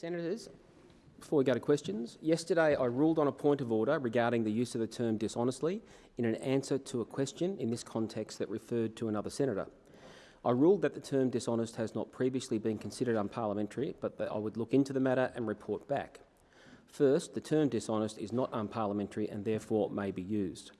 Senators, before we go to questions, yesterday I ruled on a point of order regarding the use of the term dishonestly in an answer to a question in this context that referred to another senator. I ruled that the term dishonest has not previously been considered unparliamentary, but that I would look into the matter and report back. First, the term dishonest is not unparliamentary and therefore may be used.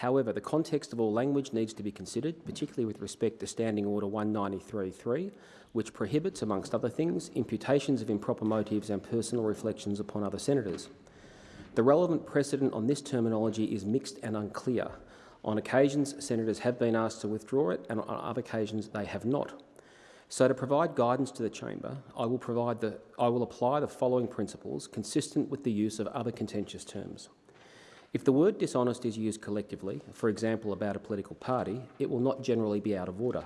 However, the context of all language needs to be considered, particularly with respect to Standing Order 193.3, which prohibits, amongst other things, imputations of improper motives and personal reflections upon other senators. The relevant precedent on this terminology is mixed and unclear. On occasions, senators have been asked to withdraw it, and on other occasions they have not. So, to provide guidance to the chamber, I will, provide the, I will apply the following principles consistent with the use of other contentious terms. If the word dishonest is used collectively, for example about a political party, it will not generally be out of order.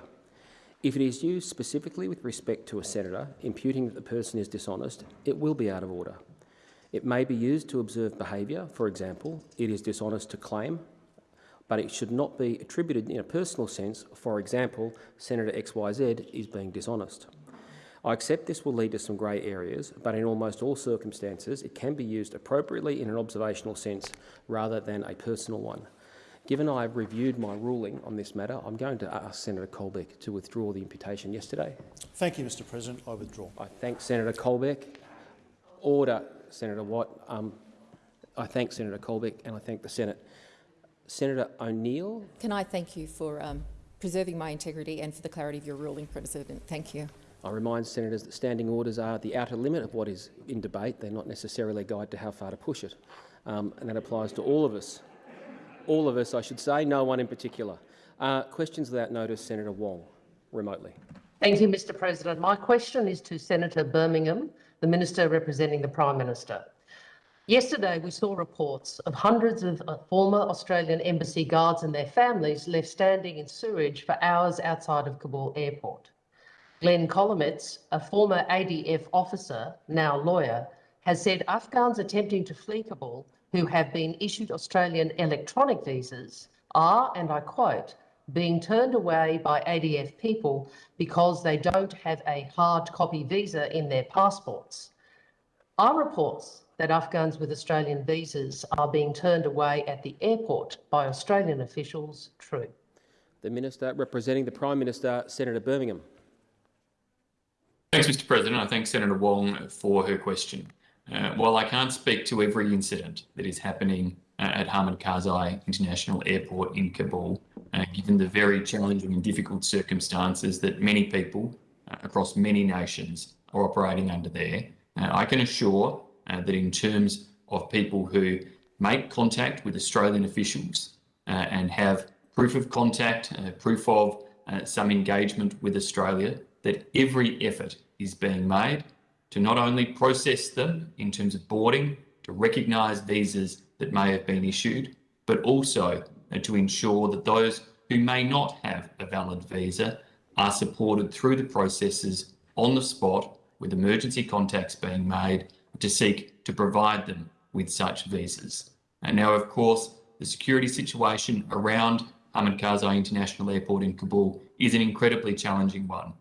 If it is used specifically with respect to a senator, imputing that the person is dishonest, it will be out of order. It may be used to observe behaviour, for example, it is dishonest to claim, but it should not be attributed in a personal sense, for example, Senator XYZ is being dishonest. I accept this will lead to some grey areas, but in almost all circumstances it can be used appropriately in an observational sense rather than a personal one. Given I have reviewed my ruling on this matter, I'm going to ask Senator Colbeck to withdraw the imputation yesterday. Thank you, Mr President. I withdraw. I thank Senator Colbeck. Order, Senator Watt. Um, I thank Senator Colbeck and I thank the Senate. Senator O'Neill. Can I thank you for um, preserving my integrity and for the clarity of your ruling, President? Thank you. I remind senators that standing orders are the outer limit of what is in debate. They're not necessarily a guide to how far to push it. Um, and that applies to all of us all of us, I should say, no one in particular. Uh, questions without notice, Senator Wong, remotely. Thank you, Mr President. My question is to Senator Birmingham, the Minister representing the Prime Minister. Yesterday, we saw reports of hundreds of uh, former Australian Embassy guards and their families left standing in sewage for hours outside of Kabul airport. Glenn Kolomeitz, a former ADF officer, now lawyer, has said Afghans attempting to flee Kabul who have been issued Australian electronic visas are, and I quote, being turned away by ADF people because they don't have a hard copy visa in their passports. Are reports that Afghans with Australian visas are being turned away at the airport by Australian officials true? The Minister representing the Prime Minister, Senator Birmingham. Thanks, Mr President. I thank Senator Wong for her question. Uh, while I can't speak to every incident that is happening uh, at Hamid Karzai International Airport in Kabul, uh, given the very challenging and difficult circumstances that many people uh, across many nations are operating under there, uh, I can assure uh, that in terms of people who make contact with Australian officials and have proof of contact, proof of some engagement with Australia, that every effort is being made to not only process them in terms of boarding, to recognise visas that may have been issued, but also uh, to ensure that those who may not have a valid visa are supported through the processes on the spot with emergency contacts being made to seek to provide them with such visas. And now, of course, the security situation around Hamid Karzai International Airport in Kabul is an incredibly challenging one.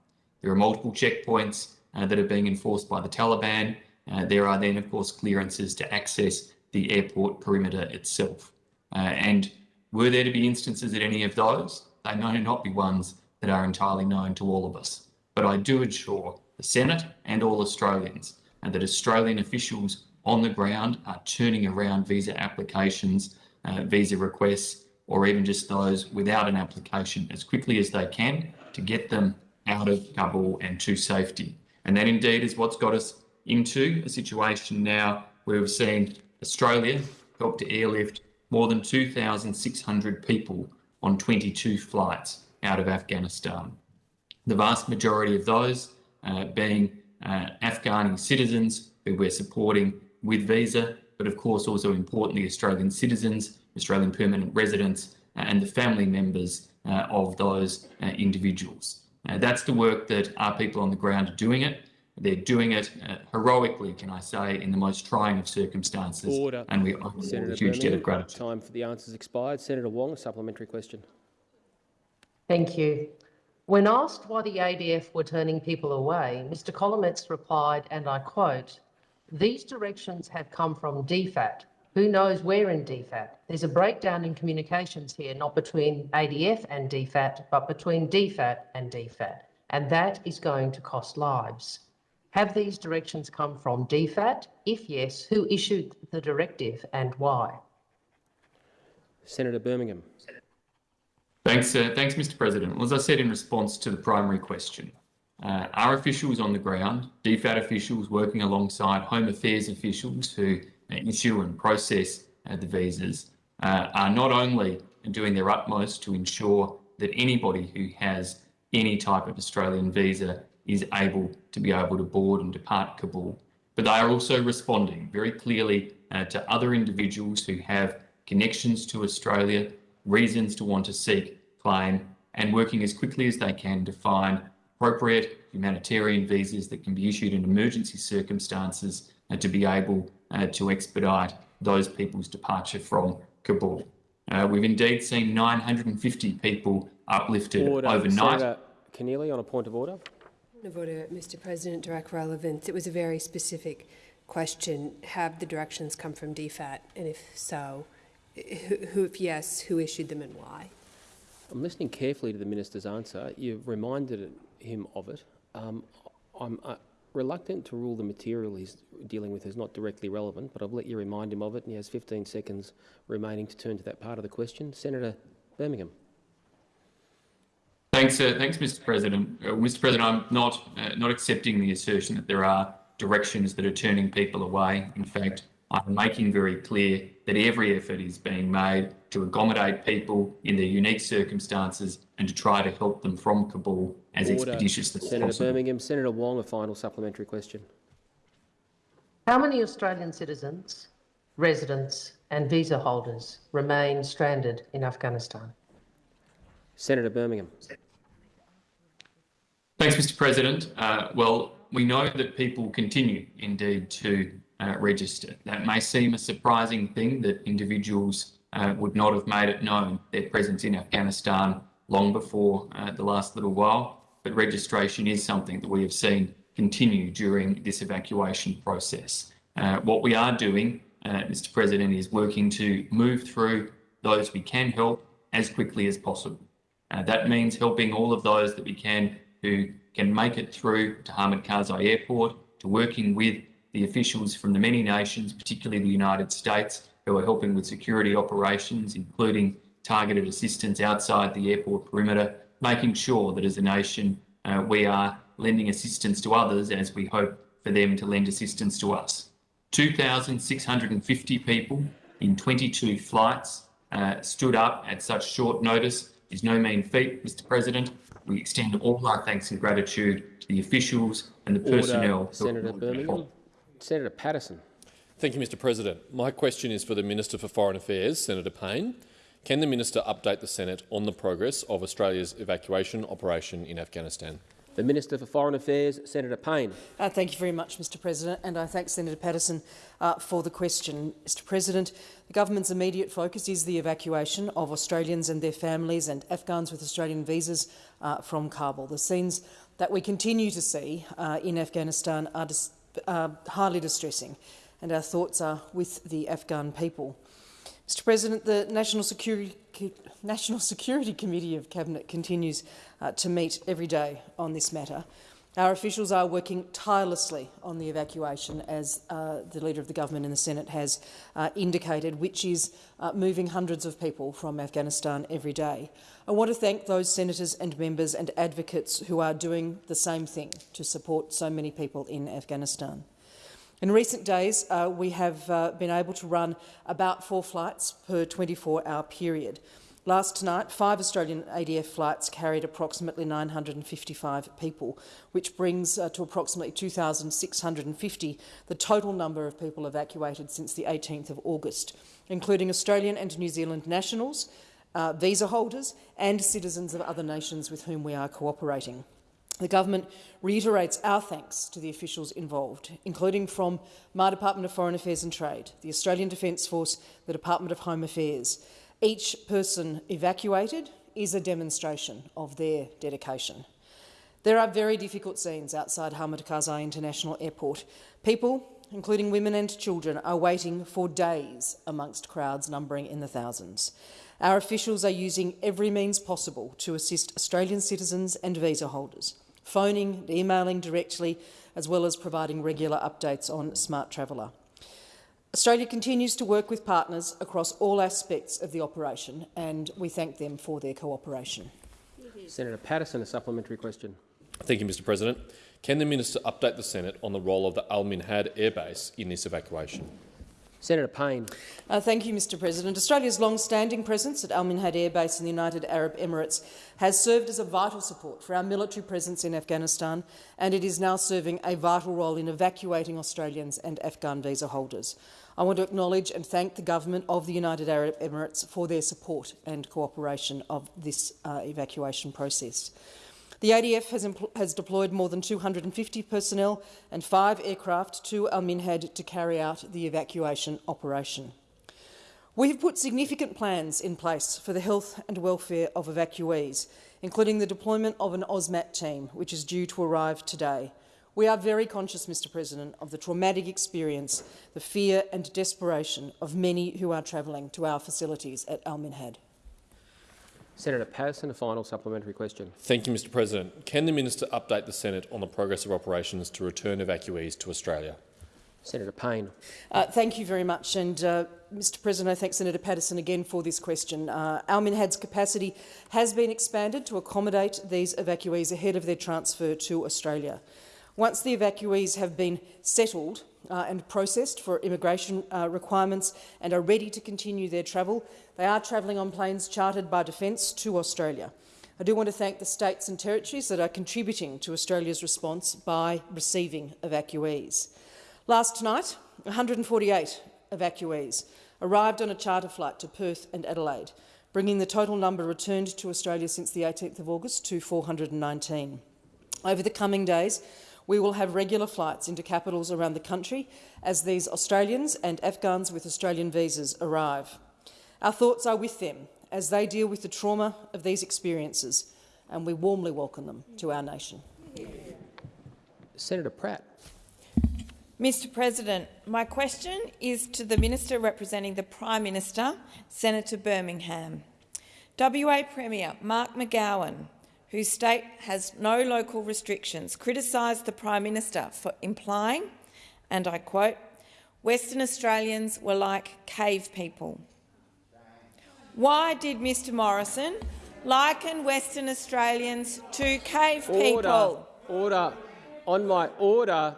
There are multiple checkpoints uh, that are being enforced by the Taliban. Uh, there are then, of course, clearances to access the airport perimeter itself. Uh, and were there to be instances at any of those, they may not be ones that are entirely known to all of us. But I do assure the Senate and all Australians and that Australian officials on the ground are turning around visa applications, uh, visa requests, or even just those without an application as quickly as they can to get them out of Kabul and to safety. And that indeed is what's got us into a situation now where we've seen Australia help to airlift more than 2,600 people on 22 flights out of Afghanistan. The vast majority of those uh, being uh, Afghani citizens who we're supporting with visa, but of course also importantly Australian citizens, Australian permanent residents uh, and the family members uh, of those uh, individuals. Uh, that's the work that our people on the ground are doing it. They're doing it uh, heroically, can I say, in the most trying of circumstances. Order. And we owe a huge debt of gratitude. Time for the answers expired. Senator Wong, a supplementary question. Thank you. When asked why the ADF were turning people away, Mr Kolomeitz replied, and I quote, these directions have come from DFAT. Who knows where in DFAT? There's a breakdown in communications here, not between ADF and DFAT, but between DFAT and DFAT. And that is going to cost lives. Have these directions come from DFAT? If yes, who issued the directive and why? Senator Birmingham. Thanks, uh, thanks, Mr. President. Well, as I said in response to the primary question, uh, our officials on the ground, DFAT officials working alongside Home Affairs officials who issue and process uh, the visas, uh, are not only doing their utmost to ensure that anybody who has any type of Australian visa is able to be able to board and depart Kabul, but they are also responding very clearly uh, to other individuals who have connections to Australia, reasons to want to seek claim, and working as quickly as they can to find appropriate humanitarian visas that can be issued in emergency circumstances and to be able uh, to expedite those people's departure from Kabul. Uh, we've indeed seen 950 people uplifted Order. overnight. Senator Keneally on a point of order. Point of order, Mr President, direct relevance. It was a very specific question. Have the directions come from DFAT? And if so, who, who, if yes, who issued them and why? I'm listening carefully to the minister's answer. You've reminded him of it. Um, I'm uh, reluctant to rule the material he's dealing with is not directly relevant, but I've let you remind him of it, and he has 15 seconds remaining to turn to that part of the question. Senator Birmingham. Thanks, uh, thanks, Mr. President. Uh, Mr. President, I'm not uh, not accepting the assertion that there are directions that are turning people away. In fact, I'm making very clear that every effort is being made to accommodate people in their unique circumstances and to try to help them from Kabul as Order. expeditiously as possible. Senator possible. Birmingham. Senator Wong, a final supplementary question. How many Australian citizens, residents, and visa holders remain stranded in Afghanistan? Senator Birmingham. Thanks, Mr. President. Uh, well, we know that people continue indeed to uh, register. That may seem a surprising thing that individuals uh, would not have made it known their presence in Afghanistan long before uh, the last little while, but registration is something that we have seen continue during this evacuation process. Uh, what we are doing, uh, Mr. President, is working to move through those we can help as quickly as possible. Uh, that means helping all of those that we can who can make it through to Hamid Karzai Airport, to working with the officials from the many nations, particularly the United States, who are helping with security operations, including targeted assistance outside the airport perimeter, making sure that as a nation uh, we are lending assistance to others as we hope for them to lend assistance to us. 2,650 people in 22 flights uh, stood up at such short notice is no mean feat, Mr. President. We extend all our thanks and gratitude to the officials and the personnel. Order. who Senator Birmingham. Senator Patterson. Thank you, Mr President. My question is for the Minister for Foreign Affairs, Senator Payne. Can the Minister update the Senate on the progress of Australia's evacuation operation in Afghanistan? The Minister for Foreign Affairs, Senator Payne. Uh, thank you very much, Mr President, and I thank Senator Patterson uh, for the question. Mr President, the government's immediate focus is the evacuation of Australians and their families and Afghans with Australian visas uh, from Kabul. The scenes that we continue to see uh, in Afghanistan are dis uh, highly distressing, and our thoughts are with the Afghan people. Mr President, the National Security, National Security Committee of Cabinet continues uh, to meet every day on this matter. Our officials are working tirelessly on the evacuation, as uh, the Leader of the Government in the Senate has uh, indicated, which is uh, moving hundreds of people from Afghanistan every day. I want to thank those senators and members and advocates who are doing the same thing to support so many people in Afghanistan. In recent days, uh, we have uh, been able to run about four flights per 24-hour period. Last night, five Australian ADF flights carried approximately 955 people, which brings uh, to approximately 2,650 the total number of people evacuated since the 18th of August, including Australian and New Zealand nationals, uh, visa holders and citizens of other nations with whom we are cooperating. The government reiterates our thanks to the officials involved, including from my Department of Foreign Affairs and Trade, the Australian Defence Force, the Department of Home Affairs. Each person evacuated is a demonstration of their dedication. There are very difficult scenes outside Hamid Karzai International Airport. People, including women and children, are waiting for days amongst crowds numbering in the thousands. Our officials are using every means possible to assist Australian citizens and visa holders, phoning emailing directly, as well as providing regular updates on Smartraveller. Australia continues to work with partners across all aspects of the operation, and we thank them for their cooperation. Senator Patterson, a supplementary question. Thank you, Mr President. Can the minister update the Senate on the role of the Al Minhad Air Base in this evacuation? Senator Payne. Uh, thank you, Mr President. Australia's long-standing presence at Al Minhad Air Base in the United Arab Emirates has served as a vital support for our military presence in Afghanistan, and it is now serving a vital role in evacuating Australians and Afghan visa holders. I want to acknowledge and thank the government of the United Arab Emirates for their support and cooperation of this uh, evacuation process. The ADF has, has, deployed more than 250 personnel and five aircraft to Al Minhad to carry out the evacuation operation. We have put significant plans in place for the health and welfare of evacuees, including the deployment of an AUSMAT team, which is due to arrive today. We are very conscious, Mr President, of the traumatic experience, the fear and desperation of many who are travelling to our facilities at Al Minhad. Senator Patterson, a final supplementary question. Thank you, Mr President. Can the minister update the Senate on the progress of operations to return evacuees to Australia? Senator Payne. Uh, thank you very much. And, uh, Mr President, I thank Senator Patterson again for this question. Uh, Al Minhad's capacity has been expanded to accommodate these evacuees ahead of their transfer to Australia. Once the evacuees have been settled uh, and processed for immigration uh, requirements and are ready to continue their travel, they are travelling on planes chartered by Defence to Australia. I do want to thank the states and territories that are contributing to Australia's response by receiving evacuees. Last night, 148 evacuees arrived on a charter flight to Perth and Adelaide, bringing the total number returned to Australia since the 18th of August to 419. Over the coming days, we will have regular flights into capitals around the country as these Australians and Afghans with Australian visas arrive. Our thoughts are with them as they deal with the trauma of these experiences, and we warmly welcome them to our nation. Senator Pratt. Mr President, my question is to the Minister representing the Prime Minister, Senator Birmingham. WA Premier Mark McGowan whose state has no local restrictions, criticised the Prime Minister for implying, and I quote, Western Australians were like cave people. Why did Mr Morrison liken Western Australians to cave order, people? Order. On my order,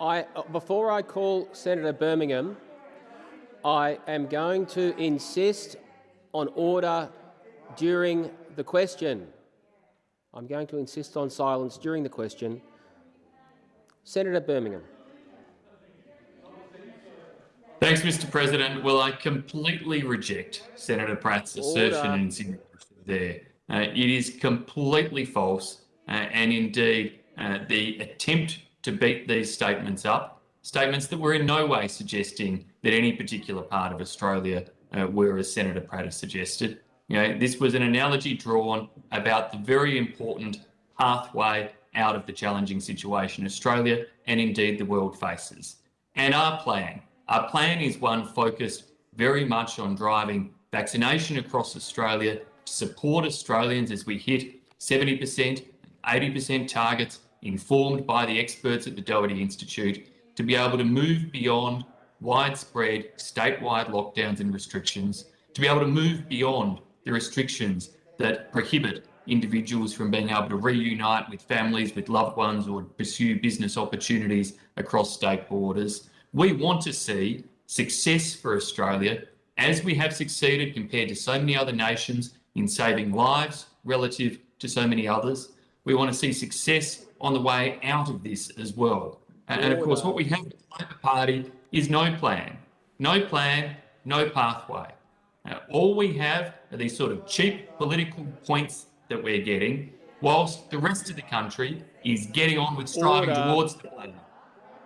I, before I call Senator Birmingham, I am going to insist on order during the question. I'm going to insist on silence during the question. Senator Birmingham. Thanks, Mr President. Well, I completely reject Senator Pratt's assertion and insinuation there. Uh, it is completely false, uh, and indeed uh, the attempt to beat these statements up, statements that were in no way suggesting that any particular part of Australia uh, were, as Senator Pratt has suggested, you know, this was an analogy drawn about the very important pathway out of the challenging situation Australia and indeed the world faces. And our plan, our plan is one focused very much on driving vaccination across Australia to support Australians as we hit 70%, 80% targets informed by the experts at the Doherty Institute to be able to move beyond widespread statewide lockdowns and restrictions, to be able to move beyond the restrictions that prohibit individuals from being able to reunite with families, with loved ones, or pursue business opportunities across state borders. We want to see success for Australia as we have succeeded compared to so many other nations in saving lives relative to so many others. We want to see success on the way out of this as well. And, and of course, what we have with the Labor Party is no plan. No plan, no pathway. Now, all we have these sort of cheap political points that we're getting, whilst the rest of the country is getting on with striving Order. towards the plan.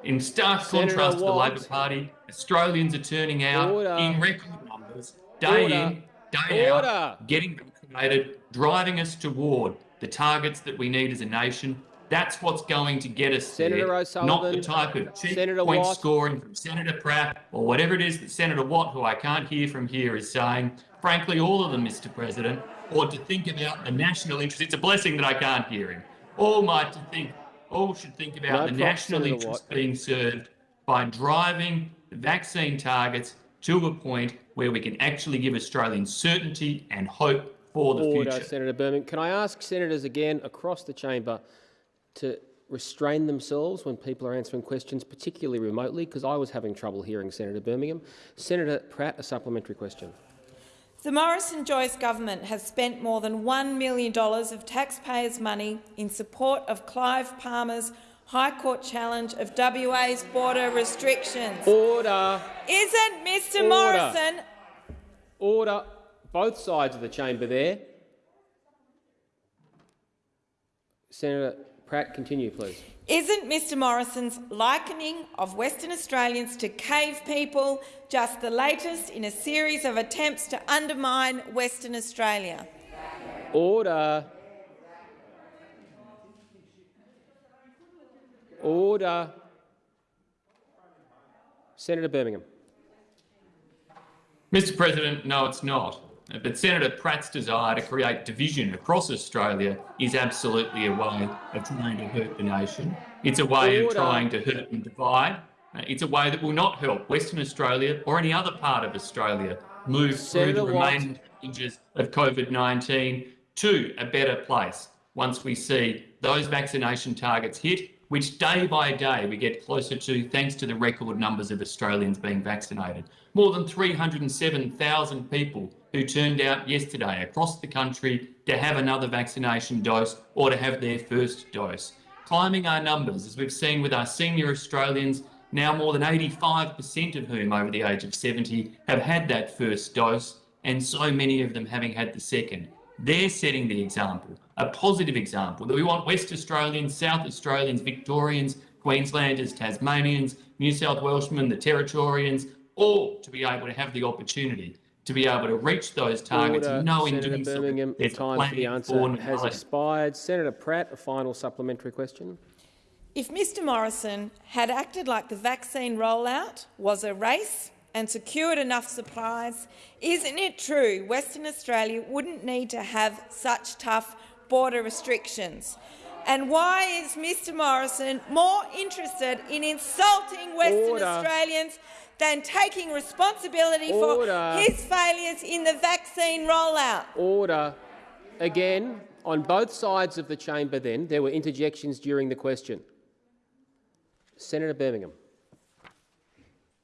In stark Senator contrast to the Labor Party, Australians are turning out Order. in record numbers, day Order. in, day out, getting motivated, driving us toward the targets that we need as a nation. That's what's going to get us Senator there, not the type of cheap Senator point Watt. scoring from Senator Pratt or whatever it is that Senator Watt, who I can't hear from here, is saying. Frankly, all of them, Mr. President, or to think about the national interest. It's a blessing that I can't hear him. All might to think, all should think about No the national Senator interest Watt. being served by driving the vaccine targets to a point where we can actually give Australians certainty and hope for the Order, future. Senator Birmingham. Can I ask senators again across the chamber to restrain themselves when people are answering questions, particularly remotely, because I was having trouble hearing Senator Birmingham. Senator Pratt, a supplementary question. The Morrison-Joyce government has spent more than $1 million of taxpayers' money in support of Clive Palmer's High Court challenge of WA's border restrictions. Order, Isn't Mr Order. Morrison order, both sides of the chamber there. Senator Pratt, continue, please. Isn't Mr Morrison's likening of Western Australians to cave people just the latest in a series of attempts to undermine Western Australia? Order. Order. Senator Birmingham. Mr. President, no, it's not. But Senator Pratt's desire to create division across Australia is absolutely a way of trying to hurt the nation. It's a way Order. of trying to hurt and divide. Uh, It's a way that will not help Western Australia or any other part of Australia move Senator through the remaining stages of COVID-19 to a better place once we see those vaccination targets hit, which day by day we get closer to thanks to the record numbers of Australians being vaccinated. More than 307,000 people who turned out yesterday across the country to have another vaccination dose or to have their first dose. Climbing our numbers, as we've seen with our senior Australians, now more than 85% of whom over the age of 70 have had that first dose, and so many of them having had the second. They're setting the example, a positive example that we want West Australians, South Australians, Victorians, Queenslanders, Tasmanians, New South Welshmen, the Territorians, all to be able to have the opportunity to be able to reach those targets, Order. knowing Senator doing so Birmingham, there's time for the answer for has normality. expired. Senator Pratt, a final supplementary question. If Mr Morrison had acted like the vaccine rollout was a race and secured enough supplies, isn't it true Western Australia wouldn't need to have such tough border restrictions? And why is Mr Morrison more interested in insulting Western Order. Australians than taking responsibility Order. for his failures in the vaccine rollout? Order. Again, on both sides of the chamber then, there were interjections during the question. Senator Birmingham.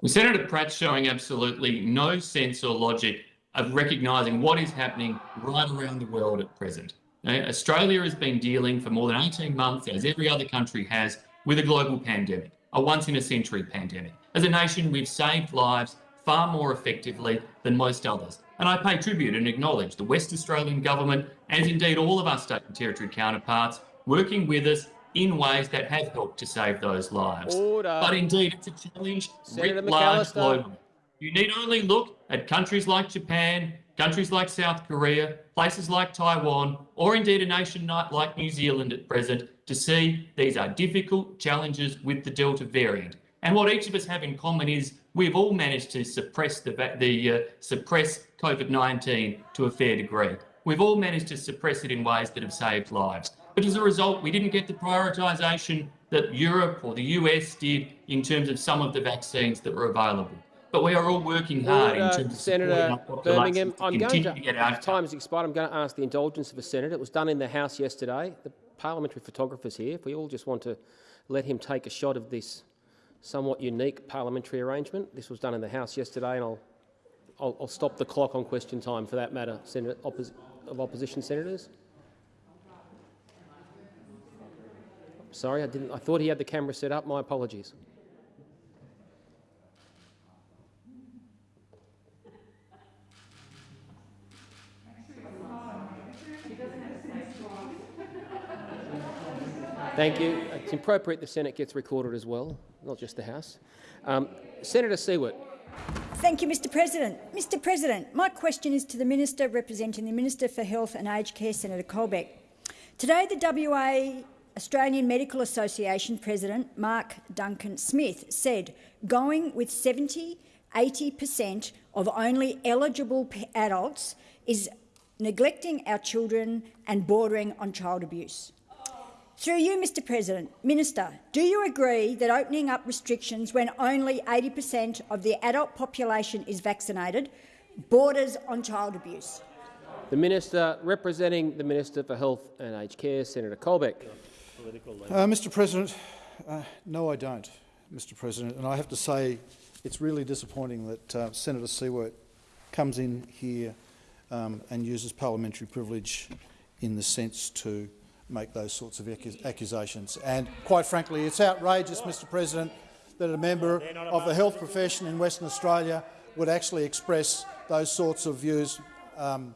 Well, Senator Pratt's showing absolutely no sense or logic of recognising what is happening right around the world at present. Now, Australia has been dealing for more than 18 months, as every other country has, with a global pandemic, a once-in-a-century pandemic. As a nation, we've saved lives far more effectively than most others. And I pay tribute and acknowledge the West Australian Government, as indeed all of our state and territory counterparts, working with us in ways that have helped to save those lives. Order. But indeed, it's a challenge Senator writ large globally. You need only look at countries like Japan, countries like South Korea, places like Taiwan, or indeed a nation like New Zealand at present to see these are difficult challenges with the Delta variant. And what each of us have in common is we've all managed to suppress the, the uh, suppress COVID-19 to a fair degree. We've all managed to suppress it in ways that have saved lives. But as a result, we didn't get the prioritisation that Europe or the US did in terms of some of the vaccines that were available. But we are all working hard in terms of supporting Senator Birmingham, to I'm going to, to get out. time has expired. I'm going to ask the indulgence of a senator. It was done in the House yesterday. The parliamentary photographer's here. If we all just want to let him take a shot of this somewhat unique parliamentary arrangement. This was done in the House yesterday, and I'll, I'll, I'll stop the clock on question time for that matter, Senator, of opposition senators. Sorry, I didn't. I thought he had the camera set up. My apologies. Thank you. It's appropriate the Senate gets recorded as well, not just the House. Um, Senator Siewert. Thank you, Mr President. Mr President, my question is to the Minister representing the Minister for Health and Aged Care, Senator Colbeck. Today, the WA Australian Medical Association President Mark Duncan Smith said going with 70 80 per cent of only eligible adults is neglecting our children and bordering on child abuse. Through you, Mr President, Minister, do you agree that opening up restrictions when only 80 per cent of the adult population is vaccinated borders on child abuse? The Minister representing the Minister for Health and Aged Care, Senator Colbeck. Uh, Mr President, uh, no I don't, Mr President, and I have to say it's really disappointing that uh, Senator Siewert comes in here um, and uses parliamentary privilege in the sense to make those sorts of accusations. And quite frankly, it's outrageous, Mr President, that a member of the health profession in Western Australia would actually express those sorts of views um,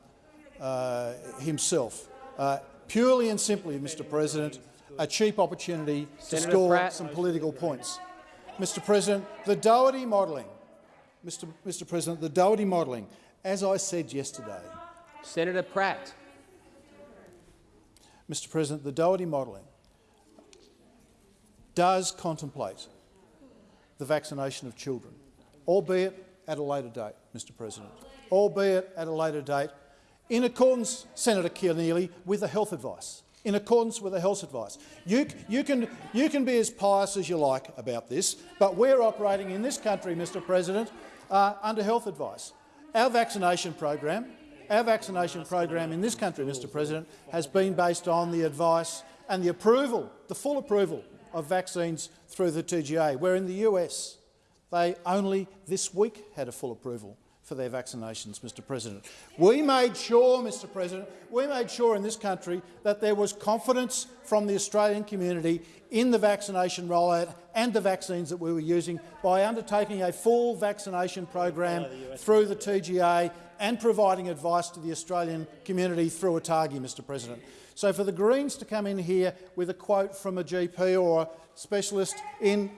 uh, himself. Uh, purely and simply, Mr President, a cheap opportunity Senator to score Pratt. some political points. Mr President, the Doherty modelling, Mr, Mr President, the Doherty modelling, as I said yesterday. Senator Pratt. Mr President, the Doherty modelling does contemplate the vaccination of children, albeit at a later date, Mr President, albeit at a later date, in accordance, Senator Keneally, with the health advice in accordance with the health advice. You, you, can, you can be as pious as you like about this, but we're operating in this country, Mr President, uh, under health advice. Our vaccination program, our vaccination program in this country, Mr President, has been based on the advice and the approval, the full approval of vaccines through the TGA, where in the US they only this week had a full approval for their vaccinations, Mr President. We made sure, Mr President, we made sure in this country that there was confidence from the Australian community in the vaccination rollout and the vaccines that we were using by undertaking a full vaccination program through the TGA and providing advice to the Australian community through ATAGI, Mr President. So for the Greens to come in here with a quote from a GP or a specialist in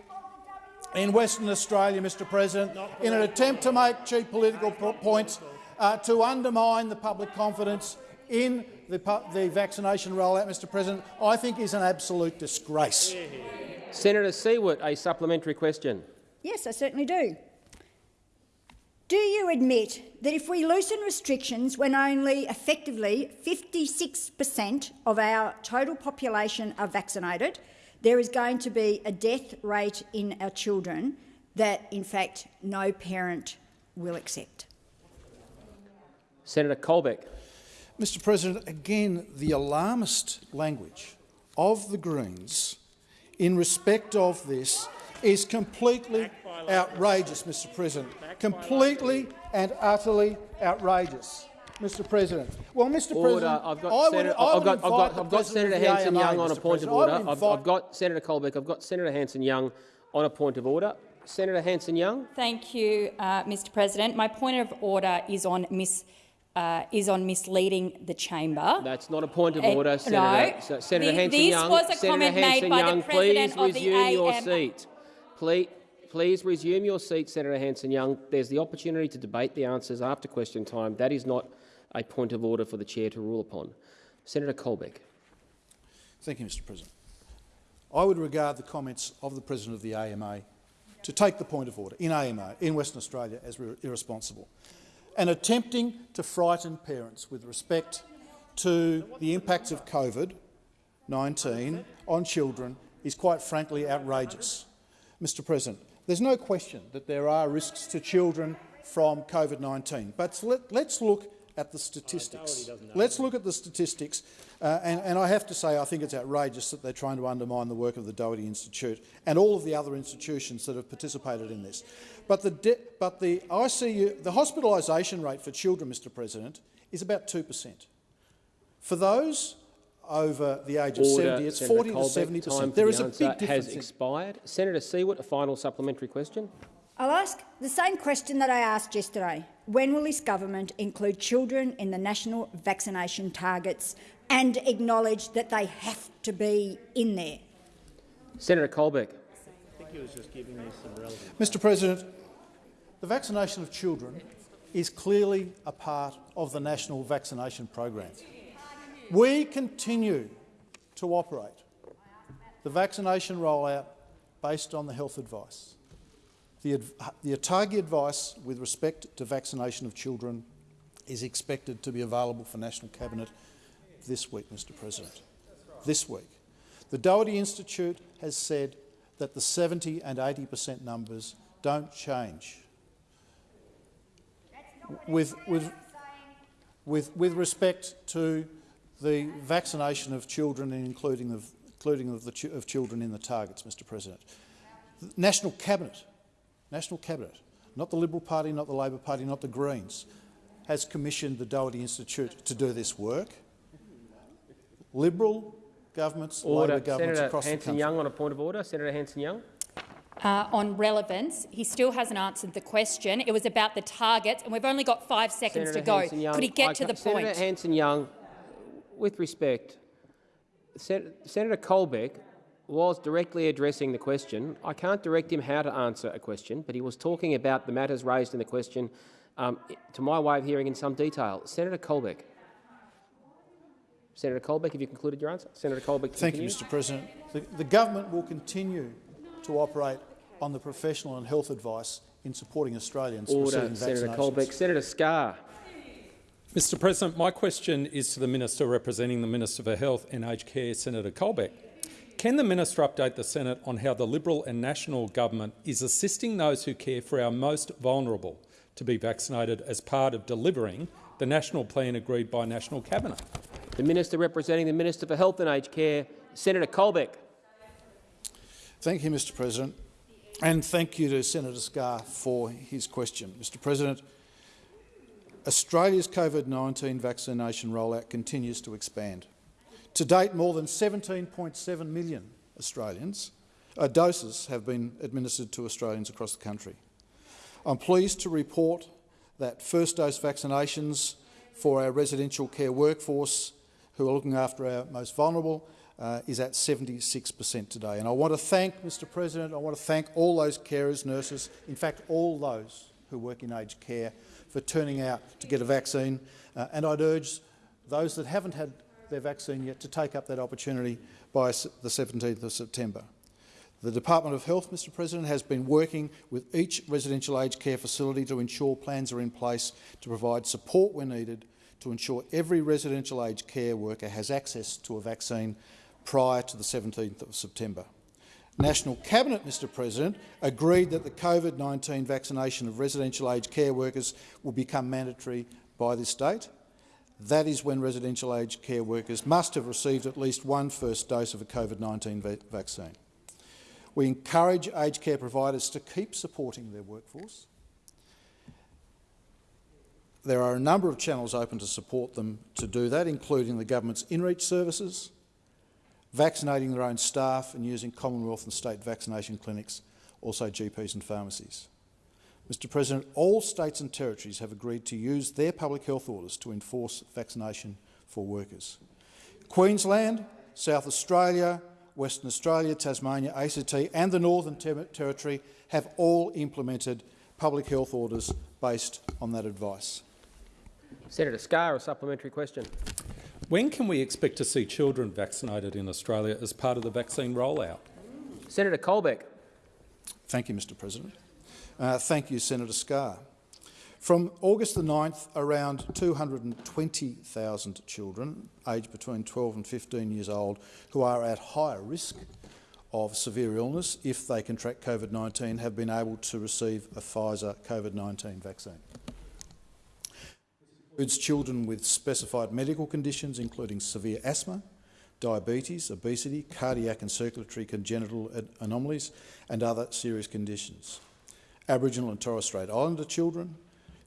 in Western Australia, Mr President, in an attempt to make cheap political points uh, to undermine the public confidence in the, the, vaccination rollout, Mr President, I think is an absolute disgrace. Senator Siewert, a supplementary question. Yes, I certainly do. Do you admit that if we loosen restrictions when only effectively 56 per cent of our total population are vaccinated, there is going to be a death rate in our children that, in fact, no parent will accept. Senator Colbeck. Mr President, again, the alarmist language of the Greens in respect of this is completely outrageous, Mr President. Completely and utterly outrageous. Mr. President. Well, Mr. Order. President, I've got, Senator, I've got, I've got, I've got Senator Hanson-Young on a point of order. I've, I've, got Senator Colbeck. I've got Senator Hanson-Young on a point of order. Senator Hanson-Young. Thank you, uh, Mr. President. My point of order is on mis. Uh, is on misleading the chamber. That's not a point of order, uh, Senator. No. So, Senator Hanson-Young. This was a Senator comment made by the President please resume your AM. seat. Please, please resume your seat, Senator Hanson-Young. There's the opportunity to debate the answers after question time. That is not a point of order for the chair to rule upon. Senator Colbeck. Thank you, Mr President. I would regard the comments of the President of the AMA to take the point of order in AMA, in Western Australia, as irresponsible and attempting to frighten parents with respect to the impacts of COVID-19 on children is quite frankly outrageous. Mr President, there's no question that there are risks to children from COVID-19, but let, us look at the statistics. Let's look at the statistics. Uh, and, and, I have to say I think it's outrageous that they're trying to undermine the work of the Doherty Institute and all of the other institutions that have participated in this. But the, but the ICU, the hospitalisation rate for children, Mr President, is about 2 per cent. For those over the age of Order, 70, it's Senator 40 Colbeck, to 70 per cent. There is the a big difference. has expired. Senator Siewert, a final supplementary question. I'll ask the same question that I asked yesterday. When will this government include children in the national vaccination targets and acknowledge that they have to be in there? Senator Colbeck. Mr President, the vaccination of children is clearly a part of the national vaccination program. We continue to operate the vaccination rollout based on the health advice. The, the ATAGI advice with respect to vaccination of children is expected to be available for National Cabinet this week, Mr President. This week. The Doherty Institute has said that the 70 and 80 per cent numbers don't change. With, with, with, with respect to the vaccination of children and including of, including of, the ch of children in the targets, Mr President. The National Cabinet, National Cabinet, not the Liberal Party, not the Labor Party, not the Greens, has commissioned the Doherty Institute to do this work. Liberal governments, order. Labor governments Senator across Hanson the country. Young on a point of order. Senator Hanson-Young. Uh, on relevance, he still hasn't answered the question. It was about the targets, and we've only got five seconds Senator to go. Could he get I to ca- the point? Senator Hanson-Young, with respect, Sen Senator Colbeck was directly addressing the question. I can't direct him how to answer a question, but he was talking about the matters raised in the question, um, to my way of hearing, in some detail. Senator Colbeck. Senator Colbeck, have you concluded your answer? Senator Colbeck, Thank you. Mr President. The, the government will continue to operate on the professional and health advice in supporting Australians Order, Senator. Colbeck. Senator Scarr. Mr President, my question is to the Minister representing the Minister for Health and Aged Care, Senator Colbeck. Can the Minister update the Senate on how the Liberal and National Government is assisting those who care for our most vulnerable to be vaccinated as part of delivering the national plan agreed by National Cabinet? The Minister representing the Minister for Health and Aged Care, Senator Colbeck. Thank you, Mr President, and thank you to Senator Scarr for his question. Mr President, Australia's COVID-19 vaccination rollout continues to expand. To date, more than 17.7 million Australians uh, doses have been administered to Australians across the country. I'm pleased to report that first dose vaccinations for our residential care workforce who are looking after our most vulnerable uh, is at 76 per cent today. And I want to thank, Mr President, I want to thank all those carers, nurses, in fact all those who work in aged care for turning out to get a vaccine. Uh, and I'd urge those that haven't had their vaccine yet to take up that opportunity by the 17th of September. The Department of Health, Mr President, has been working with each residential aged care facility to ensure plans are in place to provide support where needed to ensure every residential aged care worker has access to a vaccine prior to the 17th of September. National Cabinet, Mr President, agreed that the COVID-19 vaccination of residential aged care workers will become mandatory by this date. That is when residential aged care workers must have received at least one first dose of a COVID-19 va vaccine. We encourage aged care providers to keep supporting their workforce. There are a number of channels open to support them to do that, including the government's in-reach services, vaccinating their own staff and using Commonwealth and state vaccination clinics, also GPs and pharmacies. Mr President, all states and territories have agreed to use their public health orders to enforce vaccination for workers. Queensland, South Australia, Western Australia, Tasmania, ACT and the Northern Ter Territory have all implemented public health orders based on that advice. Senator Scarr, a supplementary question. When can we expect to see children vaccinated in Australia as part of the vaccine rollout? Senator Colbeck. Thank you, Mr President. Uh, thank you, Senator Scarr. From August the 9th, around 220,000 children aged between 12 and 15 years old who are at higher risk of severe illness if they contract COVID-19 have been able to receive a Pfizer COVID-19 vaccine. Includes children with specified medical conditions including severe asthma, diabetes, obesity, cardiac and circulatory congenital anomalies and other serious conditions. Aboriginal and Torres Strait Islander children,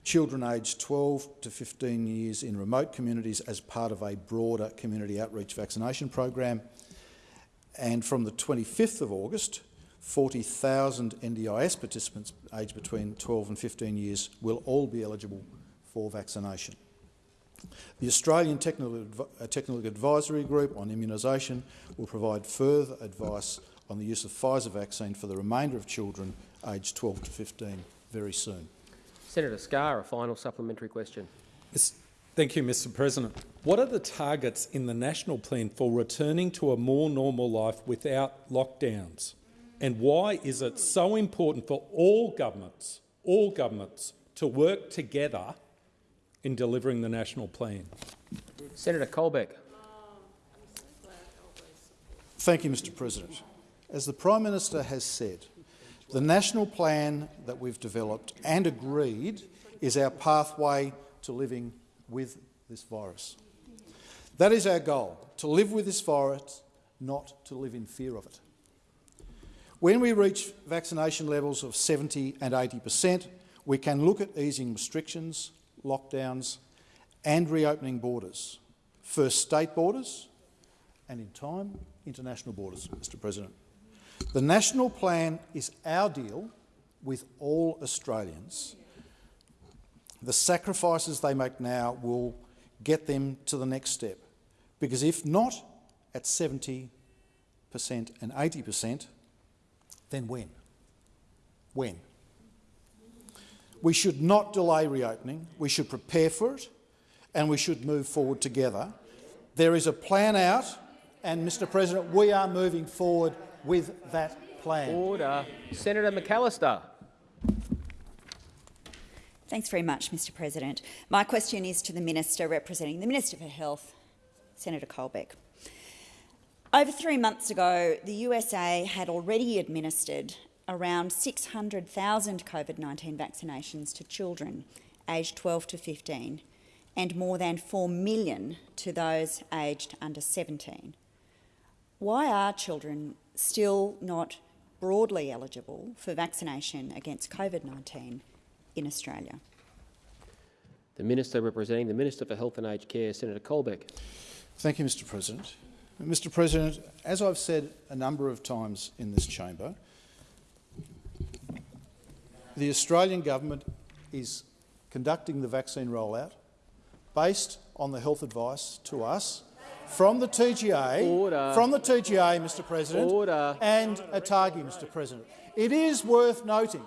children aged 12 to 15 years in remote communities as part of a broader community outreach vaccination program. And from the 25th of August, 40,000 NDIS participants aged between 12 and 15 years will all be eligible for vaccination. The Australian Technical, uh, Technical Advisory Group on Immunisation will provide further advice on the use of Pfizer vaccine for the remainder of children aged 12 to 15 very soon. Senator Scarr, a final supplementary question. Mis- Thank you, Mr President. What are the targets in the national plan for returning to a more normal life without lockdowns? And why is it so important for all governments, all governments, to work together in delivering the national plan? Senator Colbeck. Thank you, Mr President. As the Prime Minister has said, the national plan that we've developed and agreed is our pathway to living with this virus. That is our goal, to live with this virus, not to live in fear of it. When we reach vaccination levels of 70 and 80 per cent, we can look at easing restrictions, lockdowns and reopening borders. First state borders and, in time, international borders, Mr President. The national plan is our deal with all Australians. The sacrifices they make now will get them to the next step, because if not at 70 per cent and 80 per cent, then when? When? We should not delay reopening, we should prepare for it and we should move forward together. There is a plan out and, Mr President, we are moving forward with that plan. Order. Senator McAllister. Thanks very much, Mr President. My question is to the Minister representing the Minister for Health, Senator Colbeck. Over three months ago, the USA had already administered around 600,000 COVID-19 vaccinations to children aged 12 to 15 and more than 4 million to those aged under 17. Why are children still not broadly eligible for vaccination against COVID-19 in Australia? The Minister representing the Minister for Health and Aged Care, Senator Colbeck. Thank you, Mr President. Mr President, as I've said a number of times in this chamber, the Australian government is conducting the vaccine rollout based on the health advice to us from the TGA, Order. from the TGA, Mr President, Order. and ATAGI, Mr President. It is worth noting,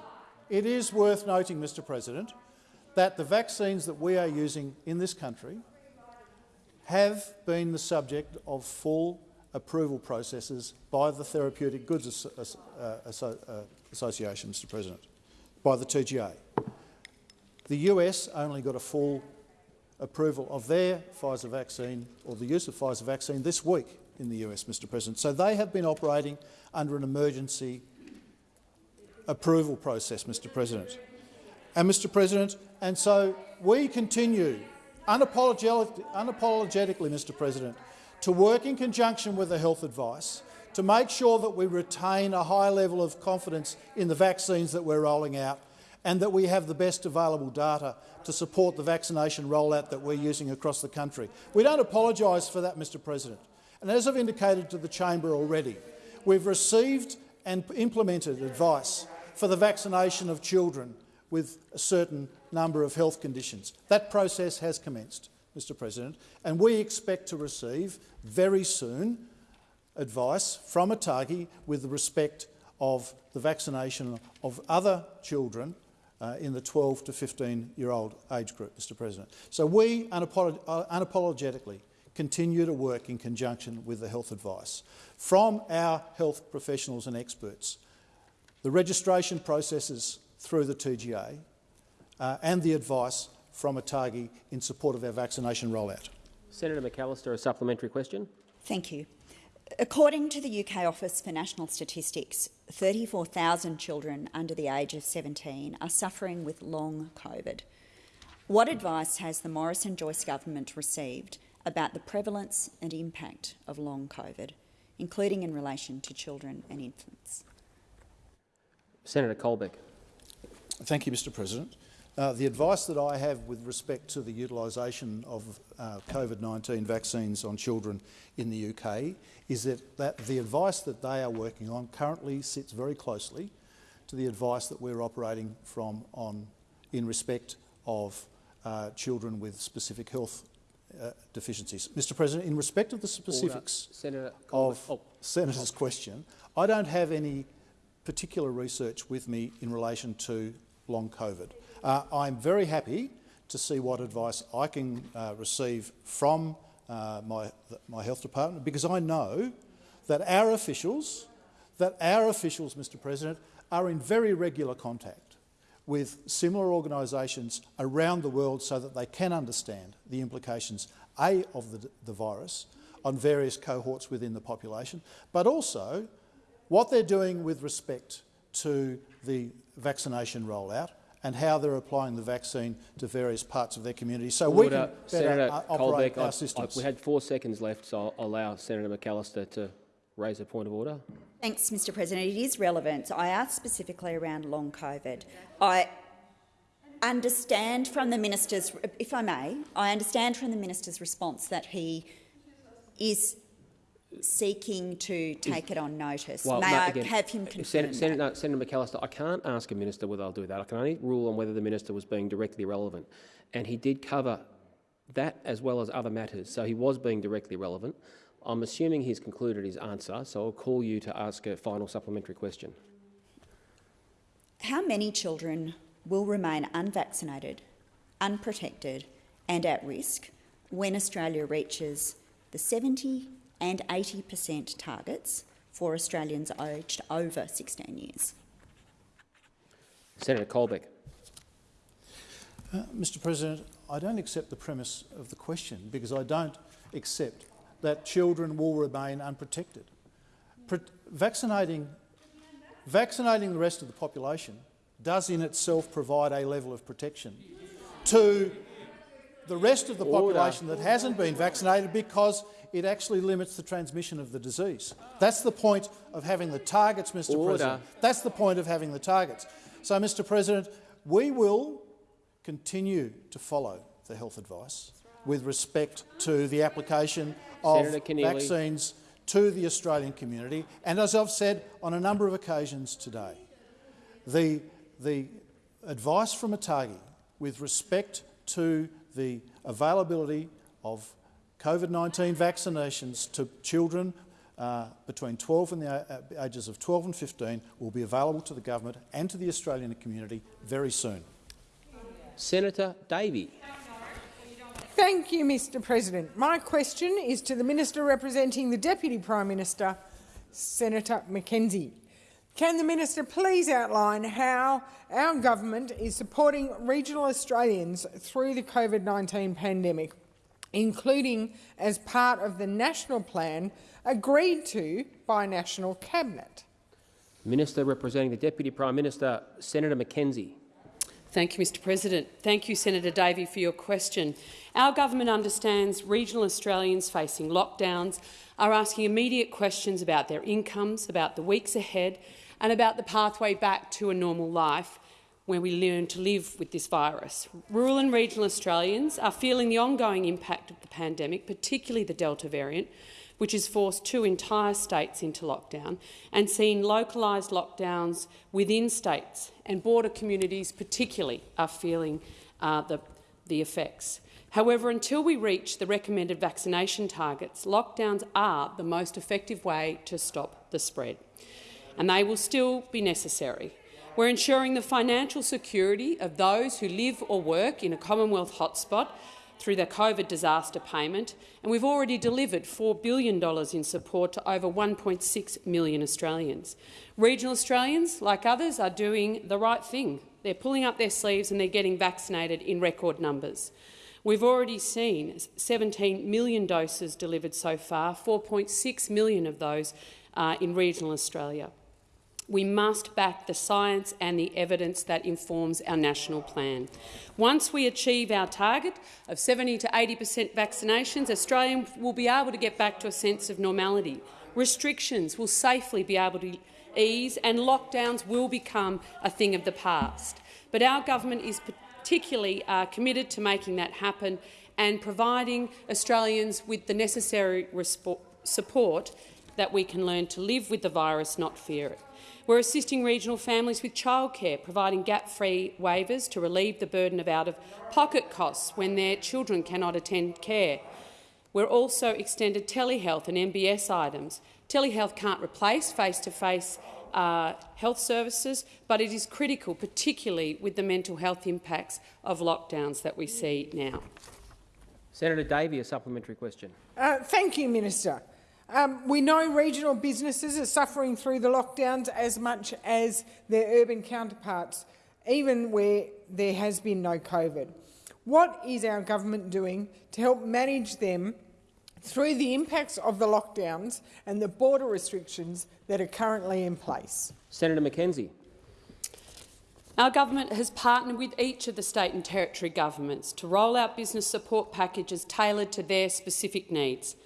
it is worth noting, Mr President, that the vaccines that we are using in this country have been the subject of full approval processes by the Therapeutic Goods Asso uh, Asso uh, Association, Mr President, by the TGA. The US only got a full approval of their Pfizer vaccine or the use of Pfizer vaccine this week in the US, Mr President. So they have been operating under an emergency approval process, Mr President. And Mr President, and so we continue unapologetically, unapologetically, Mr President, to work in conjunction with the health advice to make sure that we retain a high level of confidence in the vaccines that we're rolling out and that we have the best available data to support the vaccination rollout that we're using across the country. We don't apologise for that, Mr President. And as I've indicated to the chamber already, we've received and implemented advice for the vaccination of children with a certain number of health conditions. That process has commenced, Mr President, and we expect to receive very soon advice from ATAGI with respect of the vaccination of other children uh, in the 12 to 15 year old age group, Mr President. So we unapolog uh, unapologetically continue to work in conjunction with the health advice from our health professionals and experts. The registration processes through the TGA uh, and the advice from ATAGI in support of our vaccination rollout. Senator McAllister, a supplementary question. Thank you. According to the UK Office for National Statistics, 34,000 children under the age of 17 are suffering with long COVID. What advice has the Morrison-Joyce government received about the prevalence and impact of long COVID, including in relation to children and infants? Senator Colbeck. Thank you, Mr President. Uh, the advice that I have with respect to the utilisation of uh, COVID-19 vaccines on children in the UK is that, that the advice that they are working on currently sits very closely to the advice that we're operating from on in respect of uh, children with specific health uh, deficiencies. Mr President, in respect of the specifics Senator of oh. Senator's question, I don't have any particular research with me in relation to long COVID. Uh, I'm very happy to see what advice I can uh, receive from uh, my, my health department because I know that our officials, that our officials, Mr President, are in very regular contact with similar organisations around the world so that they can understand the implications, A, of the, the virus on various cohorts within the population, but also what they're doing with respect to the vaccination rollout and how they're applying the vaccine to various parts of their community so we can better Senator operate Colbeck, our I- I- systems. we had four seconds left, so I'll allow Senator McAllister to raise a point of order. Thanks, Mr President. It is relevant. I asked specifically around long COVID. I understand from the minister's, if I may, I understand from the minister's response that he is seeking to take it on notice. Well, may no, I again, have him uh, confirm Senator, that? Senator, no, Senator McAllister, I can't ask a minister whether I'll do that. I can only rule on whether the minister was being directly relevant. And he did cover that as well as other matters, so he was being directly relevant. I'm assuming he's concluded his answer, so I'll call you to ask a final supplementary question. How many children will remain unvaccinated, unprotected and at risk when Australia reaches the 70 and 80 per cent targets for Australians aged over 16 years? Senator Colbeck. Uh, Mr President, I don't accept the premise of the question because I don't accept that children will remain unprotected. Pro vaccinating, vaccinating the rest of the population does in itself provide a level of protection to the rest of the population that hasn't been vaccinated because it actually limits the transmission of the disease. That's the point of having the targets, Mr Order. President. That's the point of having the targets. So, Mr President, we will continue to follow the health advice with respect to the application of vaccines to the Australian community. And as I've said on a number of occasions today, the, the advice from ATAGI with respect to the availability of COVID-19 vaccinations to children uh, between 12 and the uh, ages of 12 and 15 will be available to the government and to the Australian community very soon. Senator Davey. Thank you, Mr President. My question is to the Minister representing the Deputy Prime Minister, Senator McKenzie. Can the Minister please outline how our government is supporting regional Australians through the COVID-19 pandemic, including as part of the national plan agreed to by National Cabinet? Minister representing the Deputy Prime Minister, Senator McKenzie. Thank you, Mr President. Thank you, Senator Davey, for your question. Our government understands regional Australians facing lockdowns are asking immediate questions about their incomes, about the weeks ahead and about the pathway back to a normal life where we learn to live with this virus. Rural and regional Australians are feeling the ongoing impact of the pandemic, particularly the Delta variant, which has forced two entire states into lockdown and seen localised lockdowns within states, and border communities particularly are feeling uh, the, the effects. However, until we reach the recommended vaccination targets, lockdowns are the most effective way to stop the spread, and they will still be necessary. We're ensuring the financial security of those who live or work in a Commonwealth hotspot through the COVID disaster payment, and we've already delivered $4 billion in support to over 1.6 million Australians. Regional Australians, like others, are doing the right thing. They're pulling up their sleeves and they're getting vaccinated in record numbers. We've already seen 17 million doses delivered so far, 4.6 million of those uh, in regional Australia. We must back the science and the evidence that informs our national plan. Once we achieve our target of 70 to 80 per cent vaccinations, Australians will be able to get back to a sense of normality. Restrictions will safely be able to ease and lockdowns will become a thing of the past. But our government is particularly uh, committed to making that happen and providing Australians with the necessary support that we can learn to live with the virus, not fear it. We're assisting regional families with childcare, providing gap-free waivers to relieve the burden of out-of-pocket costs when their children cannot attend care. We're also extended telehealth and MBS items. Telehealth can't replace face-to-face uh, health services, but it is critical, particularly with the mental health impacts of lockdowns that we see now. Senator Davey, a supplementary question. Uh, thank you, Minister. Um, we know regional businesses are suffering through the lockdowns as much as their urban counterparts, even where there has been no COVID. What is our government doing to help manage them through the impacts of the lockdowns and the border restrictions that are currently in place? Senator McKenzie. Our government has partnered with each of the state and territory governments to roll out business support packages tailored to their specific needs.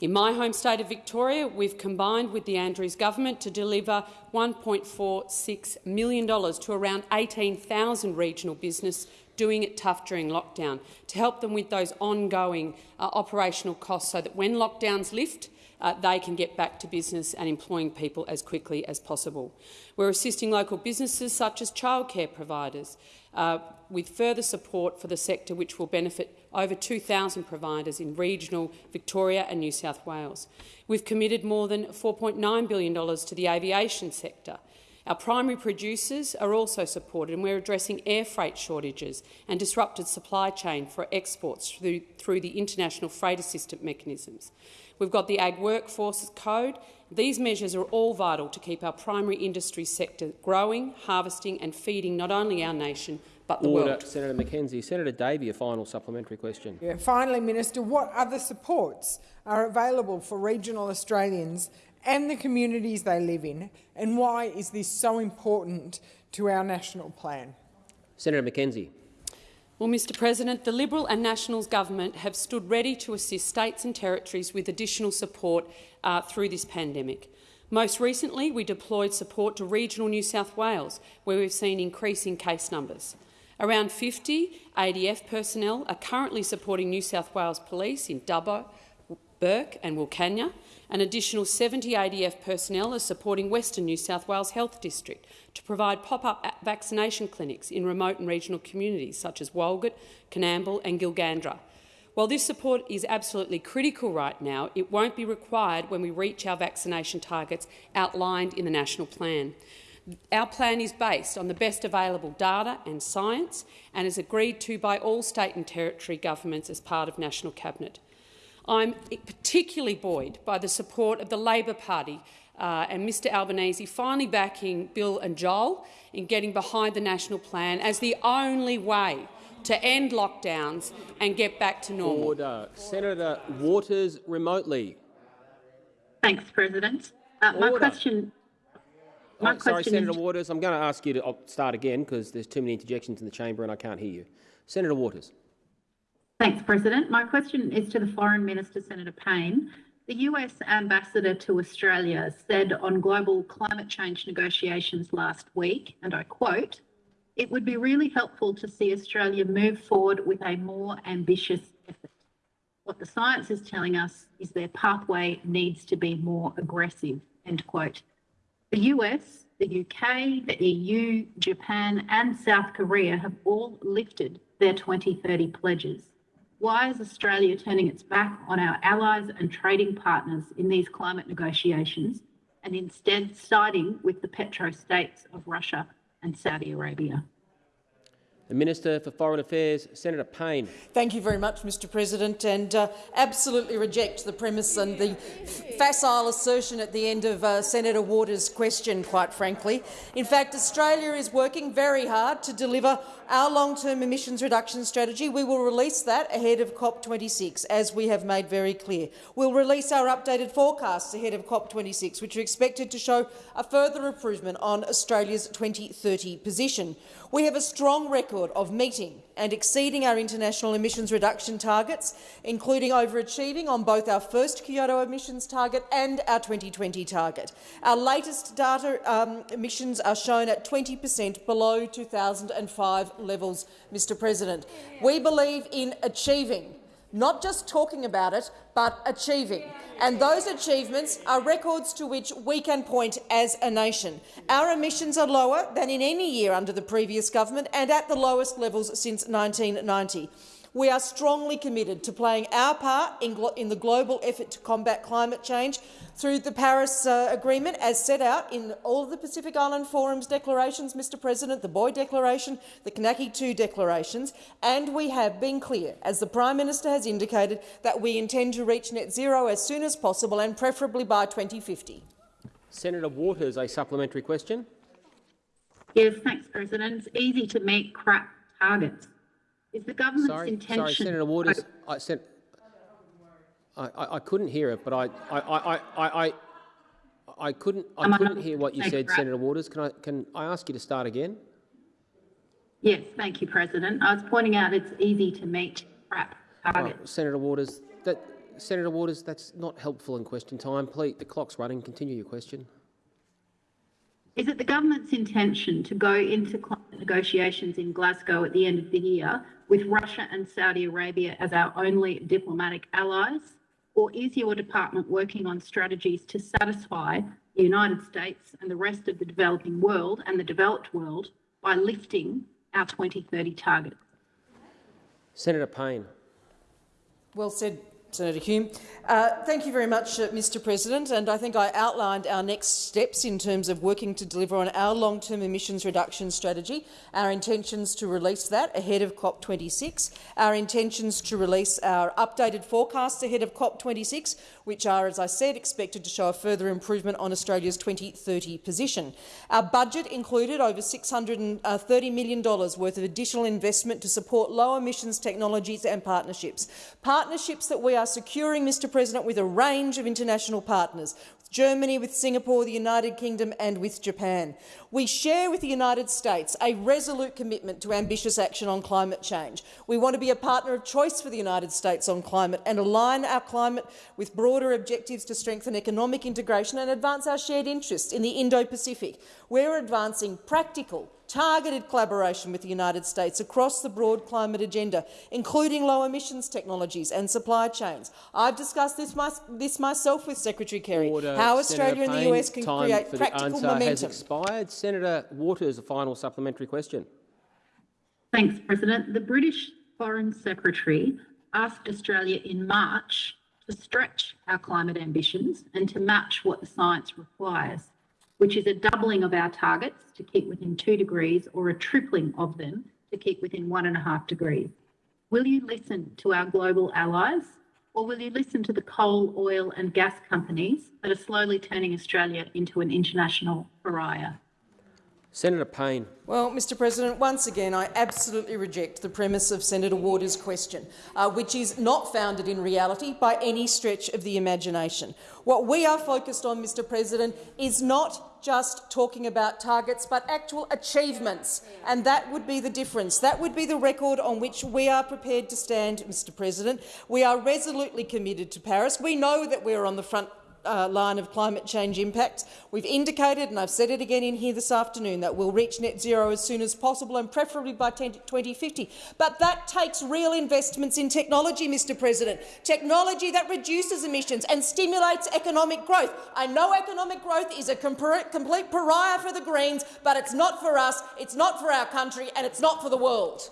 In my home state of Victoria, we've combined with the Andrews government to deliver $1.46 million to around 18,000 regional business doing it tough during lockdown, to help them with those ongoing uh, operational costs so that when lockdowns lift, uh, they can get back to business and employing people as quickly as possible. We're assisting local businesses such as childcare providers uh, with further support for the sector which will benefit over 2,000 providers in regional Victoria and New South Wales. We've committed more than $4.9 billion to the aviation sector, our primary producers are also supported, and we're addressing air freight shortages and disrupted supply chain for exports through, through the international freight assistance mechanisms. We've got the Ag Workforce Code. These measures are all vital to keep our primary industry sector growing, harvesting and feeding not only our nation but the Order. world. Senator McKenzie. Senator Davey, a final supplementary question. Yeah, finally, Minister, what other supports are available for regional Australians and the communities they live in, and why is this so important to our national plan? Senator McKenzie. Well, Mr President, the Liberal and Nationals government have stood ready to assist states and territories with additional support uh, through this pandemic. Most recently, we deployed support to regional New South Wales, where we've seen increasing case numbers. Around 50 ADF personnel are currently supporting New South Wales Police in Dubbo, Bourke and Wilcannia, an additional 70 ADF personnel are supporting Western New South Wales Health District to provide pop-up vaccination clinics in remote and regional communities such as Walgett, Coonamble and Gilgandra. While this support is absolutely critical right now, it won't be required when we reach our vaccination targets outlined in the national plan. Our plan is based on the best available data and science and is agreed to by all state and territory governments as part of National Cabinet. I'm particularly buoyed by the support of the Labor Party uh, and Mr Albanese finally backing Bill and Joel in getting behind the national plan as the only way to end lockdowns and get back to normal. Order. Senator Waters remotely. Thanks, President. Uh, my question. My oh, sorry, question Senator Waters. I'm going to ask you to start again because there's too many interjections in the chamber and I can't hear you. Senator Waters. Thanks, President. My question is to the Foreign Minister, Senator Payne. The US ambassador to Australia said on global climate change negotiations last week, and I quote, it would be really helpful to see Australia move forward with a more ambitious effort. What the science is telling us is their pathway needs to be more aggressive, end quote. The US, the UK, the EU, Japan and South Korea have all lifted their 2030 pledges. Why is Australia turning its back on our allies and trading partners in these climate negotiations and instead siding with the petro-states of Russia and Saudi Arabia? The Minister for Foreign Affairs, Senator Payne. Thank you very much, Mr President, and uh, absolutely reject the premise and the facile assertion at the end of uh, Senator Waters' question, quite frankly. In fact, Australia is working very hard to deliver our long-term emissions reduction strategy. We will release that ahead of COP26, as we have made very clear. We'll release our updated forecasts ahead of COP26, which are expected to show a further improvement on Australia's 2030 position. We have a strong record of meeting and exceeding our international emissions reduction targets, including overachieving on both our first Kyoto emissions target and our 2020 target. Our latest data um, emissions are shown at 20 per cent below 2005 levels, Mr President. We believe in achieving not just talking about it, but achieving. And those achievements are records to which we can point as a nation. Our emissions are lower than in any year under the previous government and at the lowest levels since 1990. We are strongly committed to playing our part in, in the global effort to combat climate change through the Paris uh, Agreement, as set out in all of the Pacific Island Forum's declarations, Mr President, the Boe Declaration, the Kainaki II declarations, and we have been clear, as the Prime Minister has indicated, that we intend to reach net zero as soon as possible and preferably by 2050. Senator Waters, a supplementary question. Yes, thanks, President. It's easy to meet crap targets. Is the government's sorry, intention... Sorry, Senator Waters. I, sent, I, I, I, couldn't hear it, but I, I, I, I, I, I couldn't, I couldn't hear what you said. Senator Waters. Can I, can I ask you to start again? Yes, thank you, President. I was pointing out it's easy to meet crap oh, targets. Oh, Senator Waters, that, Senator Waters, that's not helpful in question time. Please, the clock's running. Continue your question. Is it the government's intention to go into climate negotiations in Glasgow at the end of the year with Russia and Saudi Arabia as our only diplomatic allies? Or is your department working on strategies to satisfy the United States and the rest of the developing world and the developed world by lifting our 2030 target? Senator Payne. Well said, Senator Hume. Uh, thank you very much, uh, Mr President. And I think I outlined our next steps in terms of working to deliver on our long-term emissions reduction strategy, our intentions to release that ahead of COP26, our intentions to release our updated forecasts ahead of COP26, which are, as I said, expected to show a further improvement on Australia's 2030 position. Our budget included over $630 million worth of additional investment to support low emissions technologies and partnerships. Partnerships that we are securing, Mr President, with a range of international partners, with Germany, with Singapore, the United Kingdom and with Japan. We share with the United States a resolute commitment to ambitious action on climate change. We want to be a partner of choice for the United States on climate and align our climate with broader objectives to strengthen economic integration and advance our shared interests in the Indo-Pacific. We're advancing practical, targeted collaboration with the United States across the broad climate agenda, including low emissions technologies and supply chains. I've discussed this, my, this myself with Secretary Kerry, Order. how Australia Senator and the US can time create for practical the answer momentum. Has expired. Senator Waters, a final supplementary question. Thanks, President. The British Foreign Secretary asked Australia in March to stretch our climate ambitions and to match what the science requires which is a doubling of our targets to keep within two degrees or a tripling of them to keep within one and a half degrees. Will you listen to our global allies or will you listen to the coal, oil and gas companies that are slowly turning Australia into an international pariah? Senator Payne. Well, Mr President, once again, I absolutely reject the premise of Senator Waters' question, uh, which is not founded in reality by any stretch of the imagination. What we are focused on, Mr President, is not just talking about targets, but actual achievements, and that would be the difference. That would be the record on which we are prepared to stand, Mr President. We are resolutely committed to Paris. We know that we are on the front uh, line of climate change impacts. We've indicated, and I've said it again in here this afternoon, that we'll reach net zero as soon as possible and preferably by 2050. But that takes real investments in technology, Mr President, technology that reduces emissions and stimulates economic growth. I know economic growth is a complete pariah for the Greens, but it's not for us, it's not for our country and it's not for the world.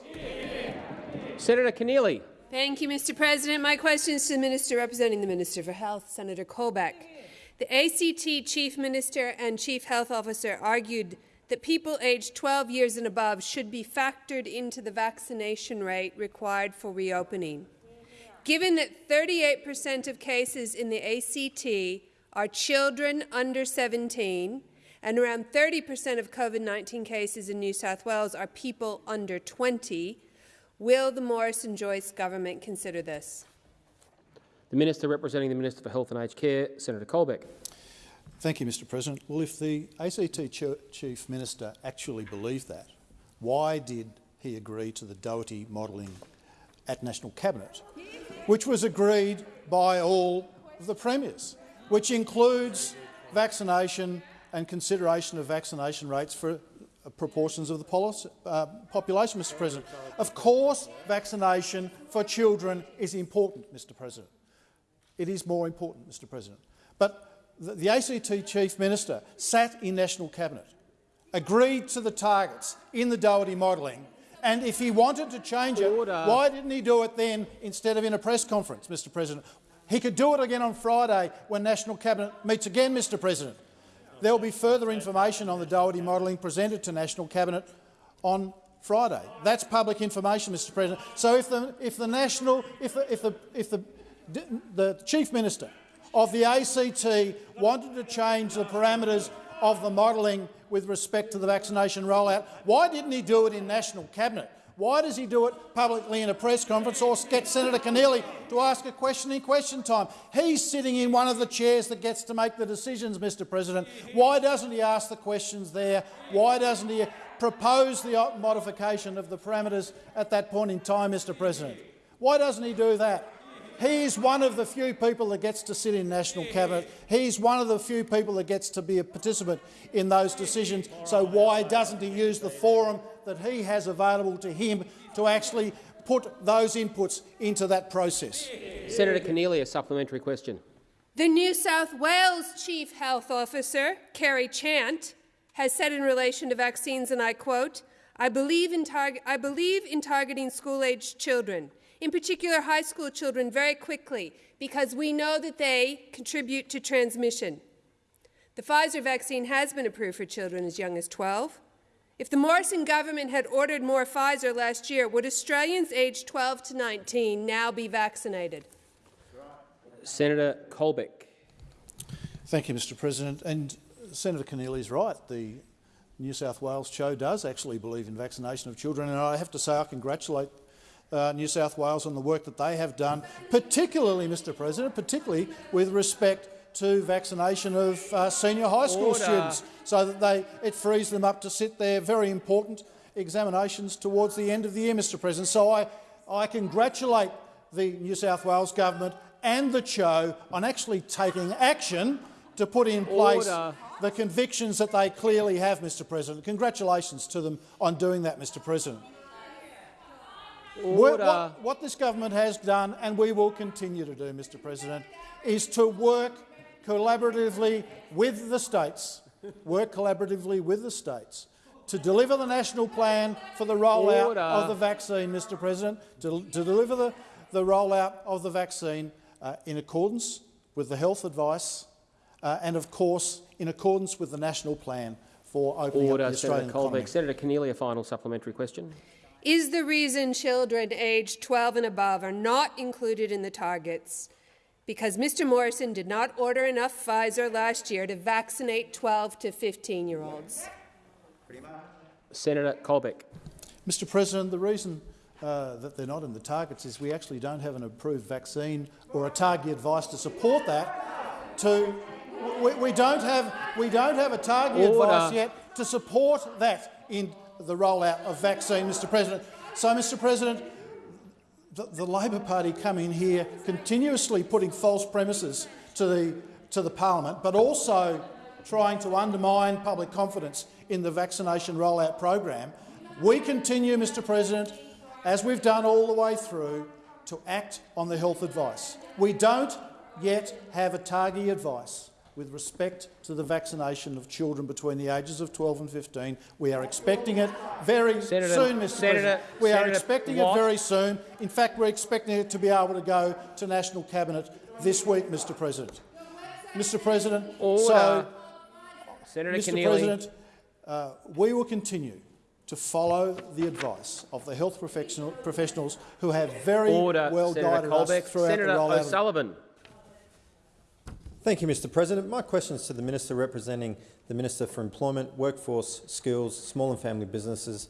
Senator Keneally. Thank you, Mr President. My question is to the Minister representing the Minister for Health, Senator Colbeck. The ACT Chief Minister and Chief Health Officer argued that people aged 12 years and above should be factored into the vaccination rate required for reopening. Given that 38 per cent of cases in the ACT are children under 17 and around 30 per cent of COVID-19 cases in New South Wales are people under 20, Will the Morrison-Joyce government consider this? The Minister representing the Minister for Health and Aged Care, Senator Colbeck. Thank you, Mr President. Well, if the ACT Chief Minister actually believed that, why did he agree to the Doherty modelling at National Cabinet, which was agreed by all of the premiers, which includes vaccination and consideration of vaccination rates for proportions of the policy, uh, population, Mr President. Of course, vaccination for children is important, Mr President. It is more important, Mr President. But the, the ACT Chief Minister sat in National Cabinet, agreed to the targets in the Doherty modelling And if he wanted to change Order. it, why didn't he do it then instead of in a press conference, Mr President? He could do it again on Friday when National Cabinet meets again, Mr President. There will be further information on the Doherty modelling presented to National Cabinet on Friday. That's public information, Mr President. So if the, if the national, if the, if the, if the, the chief minister of the ACT wanted to change the parameters of the modelling with respect to the vaccination rollout, why didn't he do it in National Cabinet? Why does he do it publicly in a press conference or get Senator Keneally to ask a question in question time? He's sitting in one of the chairs that gets to make the decisions, Mr President. Why doesn't he ask the questions there? Why doesn't he propose the modification of the parameters at that point in time, Mr President? Why doesn't he do that? He's one of the few people that gets to sit in National Cabinet. He's one of the few people that gets to be a participant in those decisions. So why doesn't he use the forum that he has available to him to actually put those inputs into that process? Senator Keneally, a supplementary question. The New South Wales Chief Health Officer, Kerry Chant, has said in relation to vaccines, and I quote, I believe in, I believe in targeting school-aged children in particular high school children, very quickly because we know that they contribute to transmission. The Pfizer vaccine has been approved for children as young as 12. If the Morrison government had ordered more Pfizer last year, would Australians aged 12 to 19 now be vaccinated? Senator Colbeck. Thank you, Mr President. And Senator Keneally is right. The New South Wales CHO does actually believe in vaccination of children, and I have to say I congratulate uh, New South Wales on the work that they have done, particularly, Mr President, particularly with respect to vaccination of uh, senior high school Order. students, so that they, it frees them up to sit their very important examinations towards the end of the year, Mr President. So I, I congratulate the New South Wales government and the CHO on actually taking action to put in place Order. the convictions that they clearly have, Mr President. Congratulations to them on doing that, Mr President. What, what, what this government has done, and we will continue to do, Mr President, is to work collaboratively with the states, work collaboratively with the states to deliver the national plan for the rollout Order. of the vaccine, Mr President, to, to deliver the, the rollout of the vaccine uh, in accordance with the health advice uh, and, of course, in accordance with the national plan for opening Order, up the Australian Senator Colbeck. economy. Senator Keneally, a final supplementary question. Is the reason children aged 12 and above are not included in the targets because Mr Morrison did not order enough Pfizer last year to vaccinate 12 to 15-year-olds? Senator Colbeck. Mr President, the reason uh, that they're not in the targets is we actually don't have an approved vaccine or a target advice to support that. To we, we don't have we don't have a target Order. advice yet to support that in the rollout of vaccine, Mr President. So, Mr President, the, the Labor Party come in here continuously putting false premises to the, to the parliament, but also trying to undermine public confidence in the vaccination rollout program. We continue, Mr President, as we've done all the way through, to act on the health advice. We don't yet have a target advice with respect to the vaccination of children between the ages of 12 and 15. We are expecting it very Senator- soon, Mr Senator- President. We are expecting Watt. it very soon. In fact, we're expecting it to be able to go to National Cabinet this week, Mr President. Mr President, Order. so, Senator Mr Keneally. President, uh, we will continue to follow the advice of the health professional, professionals who have very Order, well Senator guided Colbeck. us throughout Senator the rollout. of- O'Sullivan. Thank you, Mr President. My question is to the Minister representing the Minister for Employment, Workforce, Skills, Small and Family Businesses,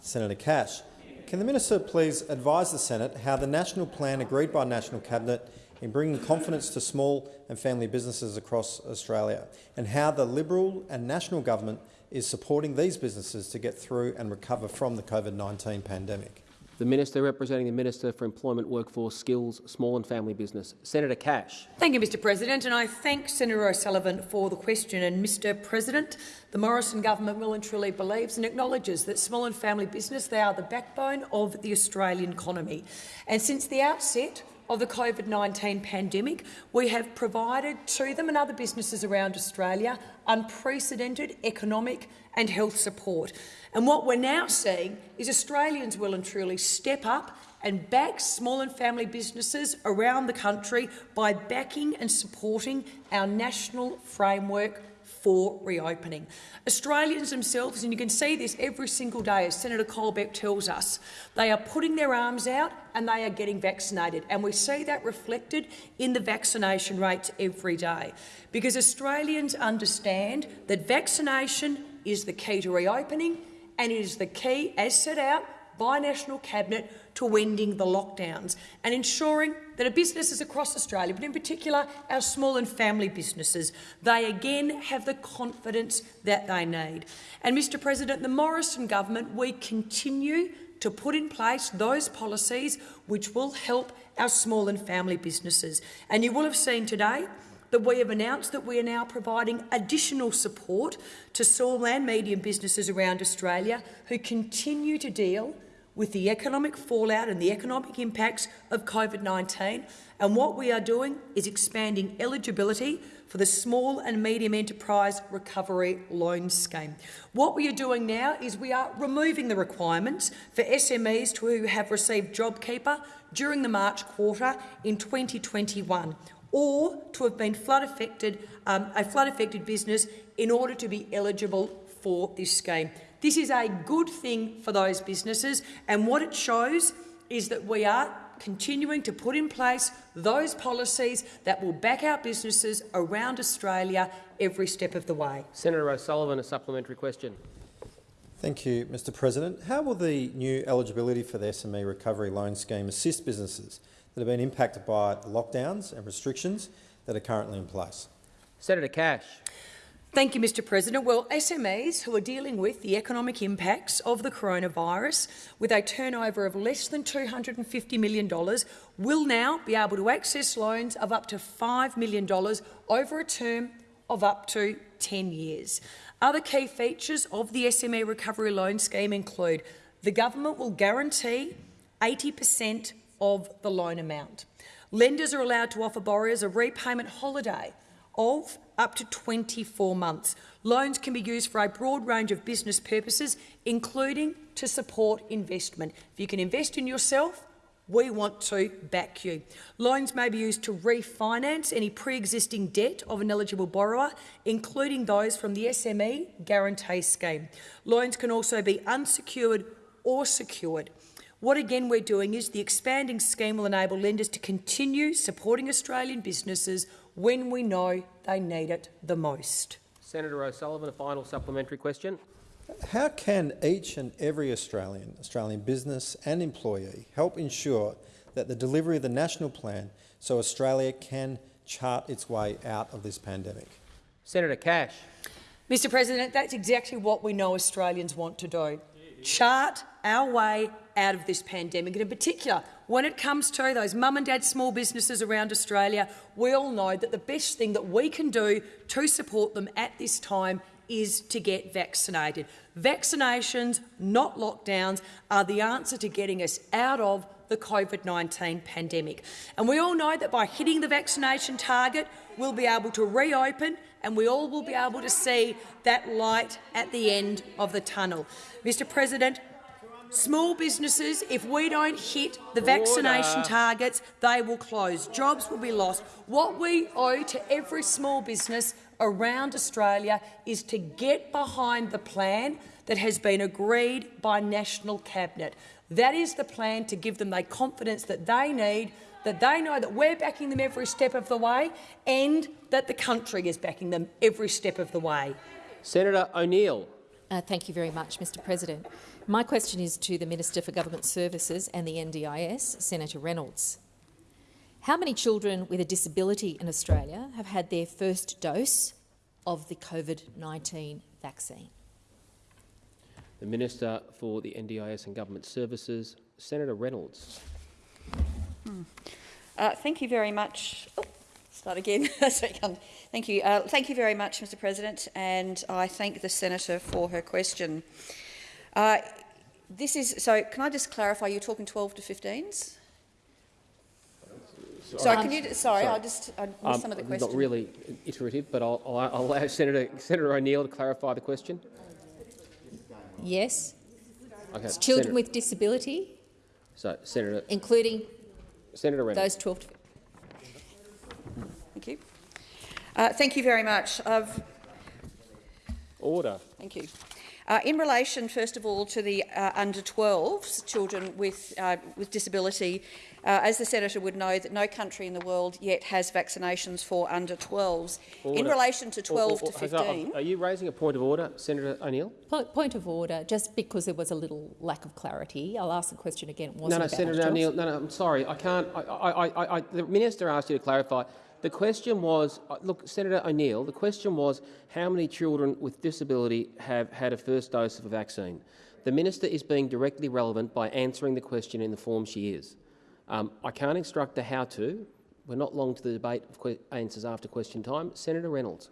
Senator Cash. Can the Minister please advise the Senate how the national plan agreed by National Cabinet in bringing confidence to small and family businesses across Australia and how the Liberal and National Government is supporting these businesses to get through and recover from the COVID-19 pandemic? The Minister representing the Minister for Employment, Workforce, Skills, Small and Family Business, Senator Cash. Thank you, Mr President, and I thank Senator O'Sullivan for the question. And Mr President, the Morrison government will and truly believes and acknowledges that small and family business, they are the backbone of the Australian economy. And since the outset, of the COVID-19 pandemic, we have provided to them and other businesses around Australia unprecedented economic and health support. And what we're now seeing is Australians will and truly step up and back small and family businesses around the country by backing and supporting our national framework for reopening. Australians themselves, and you can see this every single day as Senator Colbeck tells us, they are putting their arms out and they are getting vaccinated. And we see that reflected in the vaccination rates every day. Because Australians understand that vaccination is the key to reopening and it is the key, as set out by National Cabinet, to ending the lockdowns and ensuring that our businesses across Australia, but in particular our small and family businesses, they again have the confidence that they need. And, Mr President, the Morrison government, we continue to put in place those policies which will help our small and family businesses. And you will have seen today that we have announced that we are now providing additional support to small and medium businesses around Australia who continue to deal with the economic fallout and the economic impacts of COVID-19. And what we are doing is expanding eligibility for the Small and Medium Enterprise Recovery Loan Scheme. What we are doing now is we are removing the requirements for SMEs who have received JobKeeper during the March quarter in 2021 or to have been flood affected, um, a flood affected business in order to be eligible for this scheme. This is a good thing for those businesses, and what it shows is that we are continuing to put in place those policies that will back our businesses around Australia every step of the way. Senator O'Sullivan, a supplementary question. Thank you, Mr President. How will the new eligibility for the SME Recovery Loan Scheme assist businesses that have been impacted by the lockdowns and restrictions that are currently in place? Senator Cash. Thank you, Mr President. Well, SMEs who are dealing with the economic impacts of the coronavirus with a turnover of less than $250 million will now be able to access loans of up to $5 million over a term of up to 10 years. Other key features of the SME Recovery Loan Scheme include the government will guarantee 80 per cent of the loan amount. Lenders are allowed to offer borrowers a repayment holiday of up to 24 months. Loans can be used for a broad range of business purposes, including to support investment. If you can invest in yourself, we want to back you. Loans may be used to refinance any pre-existing debt of an eligible borrower, including those from the SME Guarantee Scheme. Loans can also be unsecured or secured. What again we're doing is the expanding scheme will enable lenders to continue supporting Australian businesses when we know they need it the most. Senator O'Sullivan, a final supplementary question. How can each and every Australian, Australian business and employee help ensure that the delivery of the national plan so Australia can chart its way out of this pandemic? Senator Cash. Mr President, that's exactly what we know Australians want to do. Chart our way out of this pandemic. And in particular, when it comes to those mum and dad small businesses around Australia, we all know that the best thing that we can do to support them at this time is to get vaccinated. Vaccinations, not lockdowns, are the answer to getting us out of the COVID-19 pandemic. And we all know that by hitting the vaccination target, we'll be able to reopen and we all will be able to see that light at the end of the tunnel. Mr President, Small businesses, if we don't hit the vaccination Order. targets, they will close. Jobs will be lost. What we owe to every small business around Australia is to get behind the plan that has been agreed by National Cabinet. That is the plan to give them the confidence that they need, that they know that we're backing them every step of the way and that the country is backing them every step of the way. Senator O'Neill. Uh, thank you very much, Mr President. My question is to the Minister for Government Services and the NDIS, Senator Reynolds. How many children with a disability in Australia have had their first dose of the COVID-19 vaccine? The Minister for the NDIS and Government Services, Senator Reynolds. Hmm. Uh, thank you very much. Oh, start again. thank you. Uh, thank you very much, Mr President, and I thank the senator for her question. Uh, this is so. Can I just clarify? You're talking 12 to 15s. Sorry, can you? Sorry, Sorry. I just I missed Um, some of the questions. Not really iterative, but I'll, I'll, I'll allow Senator, Senator O'Neill to clarify the question. Yes. Okay. It's children Senator- with disability, So, Senator, including Senator Reynolds. those 12 to Thank you. Uh, thank you very much. I've Order. Thank you. Uh, in relation, first of all, to the uh, under 12s, children with, uh, with disability, uh, as the senator would know, that no country in the world yet has vaccinations for under 12s. In relation to 12 Or- or- to has- are- 15, Are you raising a point of order, Senator O'Neill? Point, point of order, just because there was a little lack of clarity, I'll ask the question again. It wasn't No, no, about Senator. O'Neill. No, no, I'm sorry. I can't. I, I, I, I, the minister asked you to clarify. The question was, uh, look, Senator O'Neill. The question was, how many children with disability have had a first dose of a vaccine? The minister is being directly relevant by answering the question in the form she is. Um, I can't instruct her how to. We're not long to the debate of answers after question time. Senator Reynolds.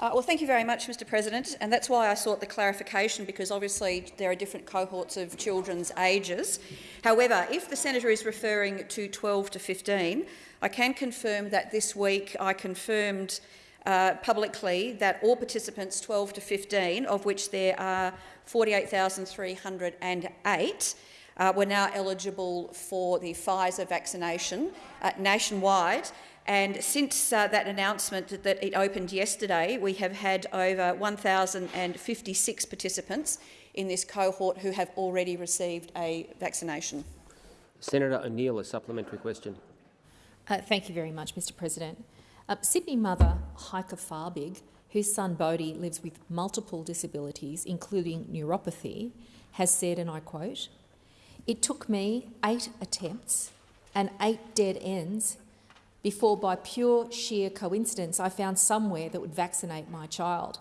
Uh, well, thank you very much, Mr President, and that's why I sought the clarification, because obviously there are different cohorts of children's ages. However, if the senator is referring to 12 to 15, I can confirm that this week I confirmed uh, publicly that all participants 12 to 15, of which there are 48,308, uh, were now eligible for the Pfizer vaccination uh, nationwide. And since uh, that announcement that, that it opened yesterday, we have had over 1,056 participants in this cohort who have already received a vaccination. Senator O'Neill, a supplementary question. Uh, thank you very much, Mr President. Uh, Sydney mother Heike Farbig, whose son Bodhi lives with multiple disabilities, including neuropathy, has said, and I quote, It took me eight attempts and eight dead ends before, by pure sheer coincidence, I found somewhere that would vaccinate my child.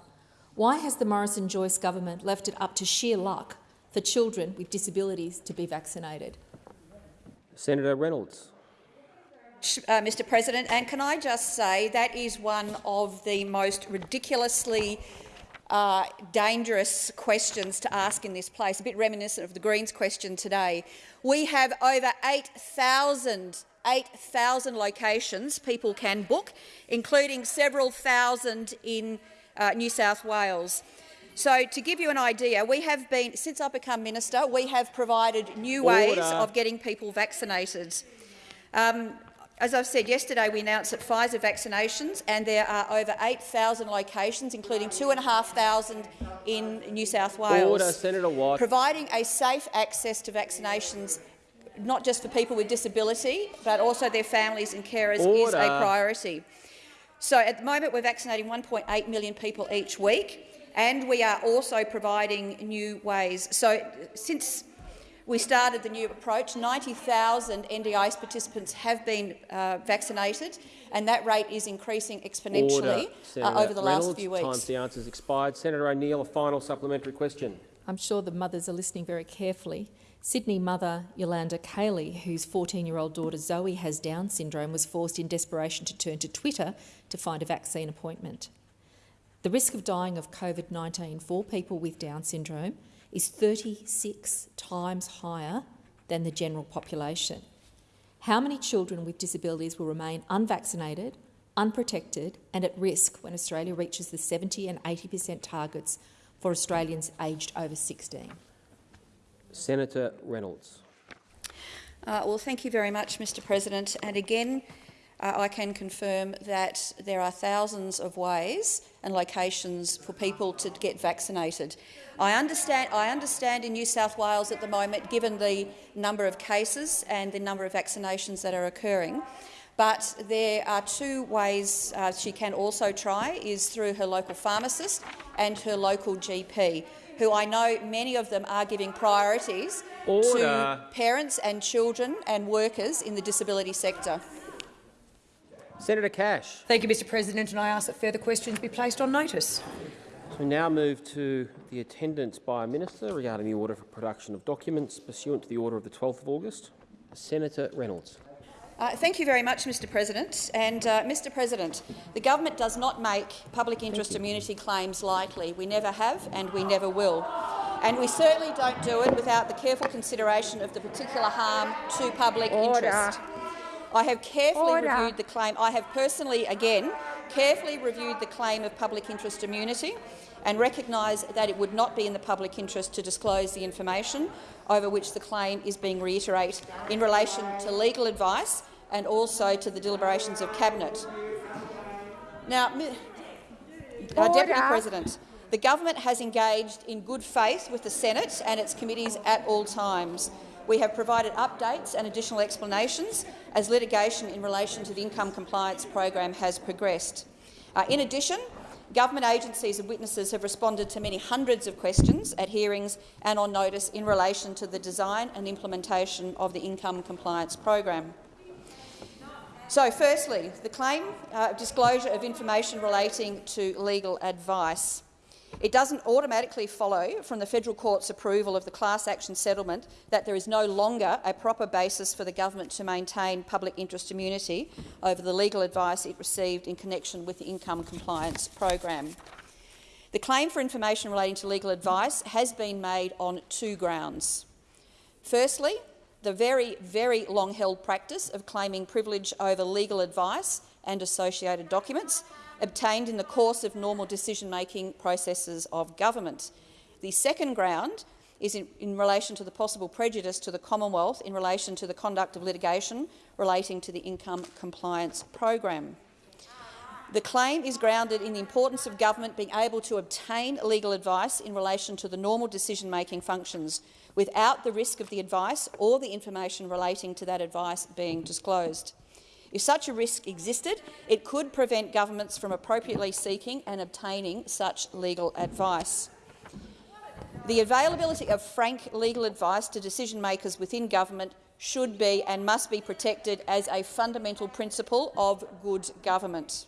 Why has the Morrison Joyce government left it up to sheer luck for children with disabilities to be vaccinated? Senator Reynolds. uh, Mr President, and can I just say that is one of the most ridiculously uh, dangerous questions to ask in this place, a bit reminiscent of the Greens question today. We have over 8,000 8,000 locations people can book, including several thousand in uh, New South Wales. So, to give you an idea, we have been, since I've become minister, we have provided new ways of getting people vaccinated. Um, as I've said yesterday, we announced that Pfizer vaccinations, and there are over 8,000 locations, including 2,500 in New South Wales. Order, Senator Watt. Providing a safe access to vaccinations, not just for people with disability, but also their families and carers, is a priority. So at the moment, we're vaccinating 1.8 million people each week, and we are also providing new ways. So since we started the new approach, 90,000 NDIS participants have been uh, vaccinated, and that rate is increasing exponentially Order. uh, over the last Reynolds. few Time weeks. for the answers expired. Senator O'Neill, a final supplementary question. I'm sure the mothers are listening very carefully. Sydney mother Yolanda Cayley, whose 14-year-old daughter Zoe has Down syndrome, was forced in desperation to turn to Twitter to find a vaccine appointment. The risk of dying of COVID-19 for people with Down syndrome is 36 times higher than the general population. How many children with disabilities will remain unvaccinated, unprotected and at risk when Australia reaches the 70 and 80 per cent targets for Australians aged over 16? Senator Reynolds. Uh, well, thank you very much, Mr President. And again, uh, I can confirm that there are thousands of ways and locations for people to get vaccinated. I understand, I understand in New South Wales at the moment, given the number of cases and the number of vaccinations that are occurring, but there are two ways uh, she can also try, is through her local pharmacist and her local GP, who I know many of them are giving priorities Order. to parents and children and workers in the disability sector. Senator Cash. Thank you, Mr President, and I ask that further questions be placed on notice. We now move to the attendance by a minister regarding the order for production of documents pursuant to the order of the 12th of August. Senator Reynolds. Uh, thank you very much, Mr President. And, uh, Mr President, the government does not make public interest immunity claims lightly. We never have and we never will. And we certainly don't do it without the careful consideration of the particular harm to public Order. interest. I have carefully Order. reviewed the claim. I have personally, again, carefully reviewed the claim of public interest immunity and recognise that it would not be in the public interest to disclose the information over which the claim is being reiterated in relation to legal advice and also to the deliberations of Cabinet. Now, uh, Deputy President, the government has engaged in good faith with the Senate and its committees at all times. We have provided updates and additional explanations as litigation in relation to the income compliance program has progressed. Uh, in addition, government agencies and witnesses have responded to many hundreds of questions at hearings and on notice in relation to the design and implementation of the income compliance program. So, firstly, the claim uh, of disclosure of information relating to legal advice. It doesn't automatically follow from the federal court's approval of the class action settlement that there is no longer a proper basis for the government to maintain public interest immunity over the legal advice it received in connection with the income compliance program. The claim for information relating to legal advice has been made on two grounds. Firstly, the very, very long-held practice of claiming privilege over legal advice and associated documents obtained in the course of normal decision-making processes of government. The second ground is in, in, relation to the possible prejudice to the Commonwealth in relation to the conduct of litigation relating to the income compliance program. The claim is grounded in the importance of government being able to obtain legal advice in relation to the normal decision-making functions without the risk of the advice or the information relating to that advice being disclosed. If such a risk existed, it could prevent governments from appropriately seeking and obtaining such legal advice. The availability of frank legal advice to decision-makers within government should be and must be protected as a fundamental principle of good government.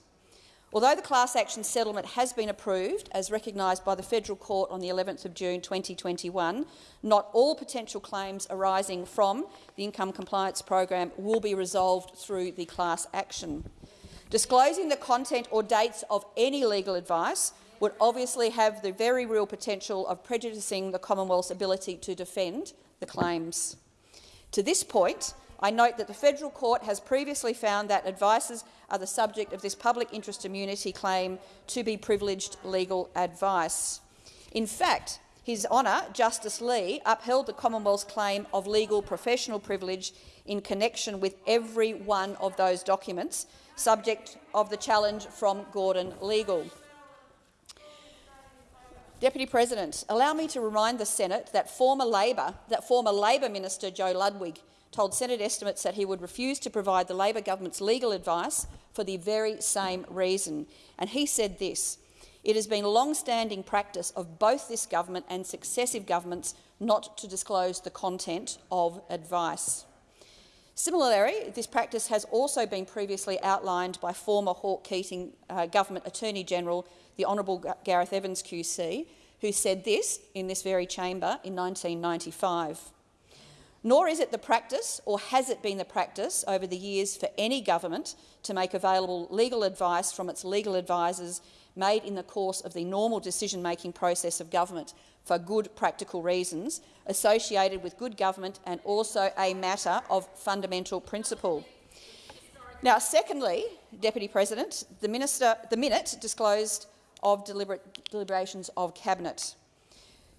Although the class action settlement has been approved, as recognised by the Federal Court on the 11th of June 2021, not all potential claims arising from the income compliance program will be resolved through the class action. Disclosing the content or dates of any legal advice would obviously have the very real potential of prejudicing the Commonwealth's ability to defend the claims. To this point, I note that the Federal Court has previously found that advices are the subject of this public interest immunity claim to be privileged legal advice. In fact, His Honour Justice Lee upheld the Commonwealth's claim of legal professional privilege in connection with every one of those documents, subject of the challenge from Gordon Legal. Deputy President, allow me to remind the Senate that former Labor, that former Labor Minister Joe Ludwig told Senate estimates that he would refuse to provide the Labor government's legal advice for the very same reason. And he said this, it has been long-standing practice of both this government and successive governments not to disclose the content of advice. Similarly, this practice has also been previously outlined by former Hawke Keating uh, Government Attorney-General, the Honourable Gareth Evans QC, who said this in this very chamber in 1995. Nor is it the practice, or has it been the practice over the years for any government to make available legal advice from its legal advisers made in the course of the normal decision-making process of government for good practical reasons associated with good government and also a matter of fundamental principle. Now, secondly, Deputy President, the, minister, the minute disclosed of deliberate deliberations of Cabinet.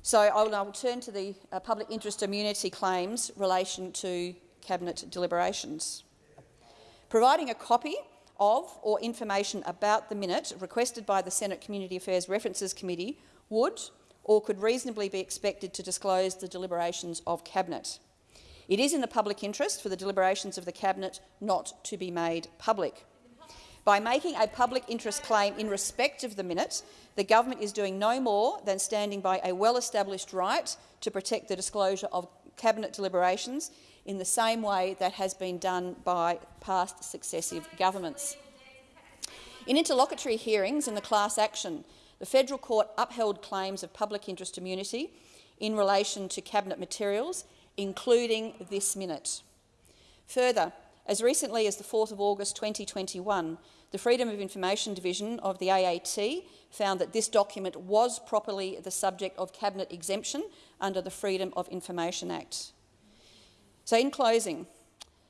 So I will now turn to the uh, public interest immunity claims relation to Cabinet deliberations. Providing a copy of or information about the minute requested by the Senate Community Affairs References Committee would or could reasonably be expected to disclose the deliberations of Cabinet. It is in the public interest for the deliberations of the Cabinet not to be made public. By making a public interest claim in respect of the minute, the government is doing no more than standing by a well-established right to protect the disclosure of cabinet deliberations in the same way that has been done by past successive governments. In interlocutory hearings in the class action, the Federal Court upheld claims of public interest immunity in relation to cabinet materials, including this minute. Further, as recently as the 4th of August 2021, the Freedom of Information Division of the AAT found that this document was properly the subject of Cabinet exemption under the Freedom of Information Act. So in closing,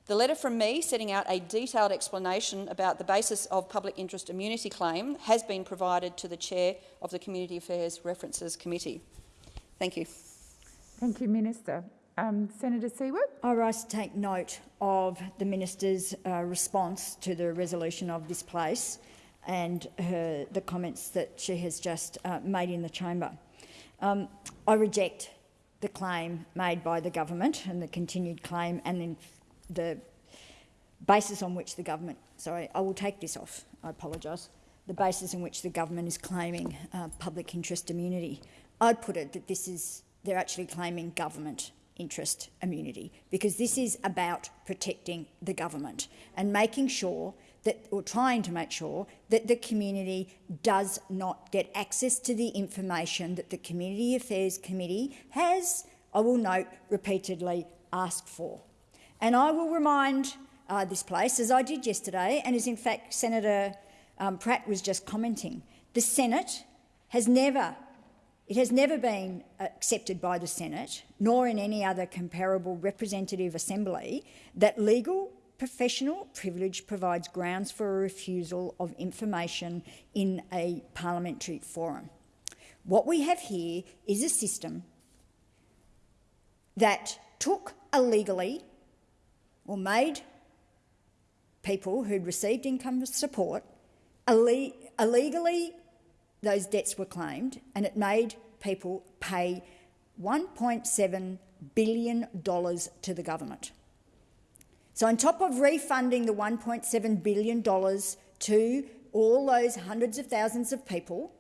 The letter from me setting out a detailed explanation about the basis of public interest immunity claim has been provided to the Chair of the Community Affairs References Committee. Thank you. Thank you, Minister. Um, Senator Siewert. I rise to take note of the Minister's uh, response to the resolution of this place and her, the comments that she has just uh, made in the chamber. Um, I reject the claim made by the government and the continued claim and the basis on which the government, sorry, I will take this off, I apologise, the basis in which the government is claiming uh, public interest immunity. I'd put it that this is, they're actually claiming government interest immunity because this is about protecting the government and making sure that, or trying to make sure that the community does not get access to the information that the Community Affairs Committee has, I will note, repeatedly asked for. And I will remind uh, this place, as I did yesterday, and as in fact Senator um, Pratt was just commenting, the Senate has never, it has never been accepted by the Senate, nor in any other comparable representative assembly, that legal professional privilege provides grounds for a refusal of information in a parliamentary forum. What we have here is a system that took illegally or made people who'd received income support illegally those debts were claimed and it made people pay $1.7 billion to the government. So on top of refunding the $1.7 billion to all those hundreds of thousands of people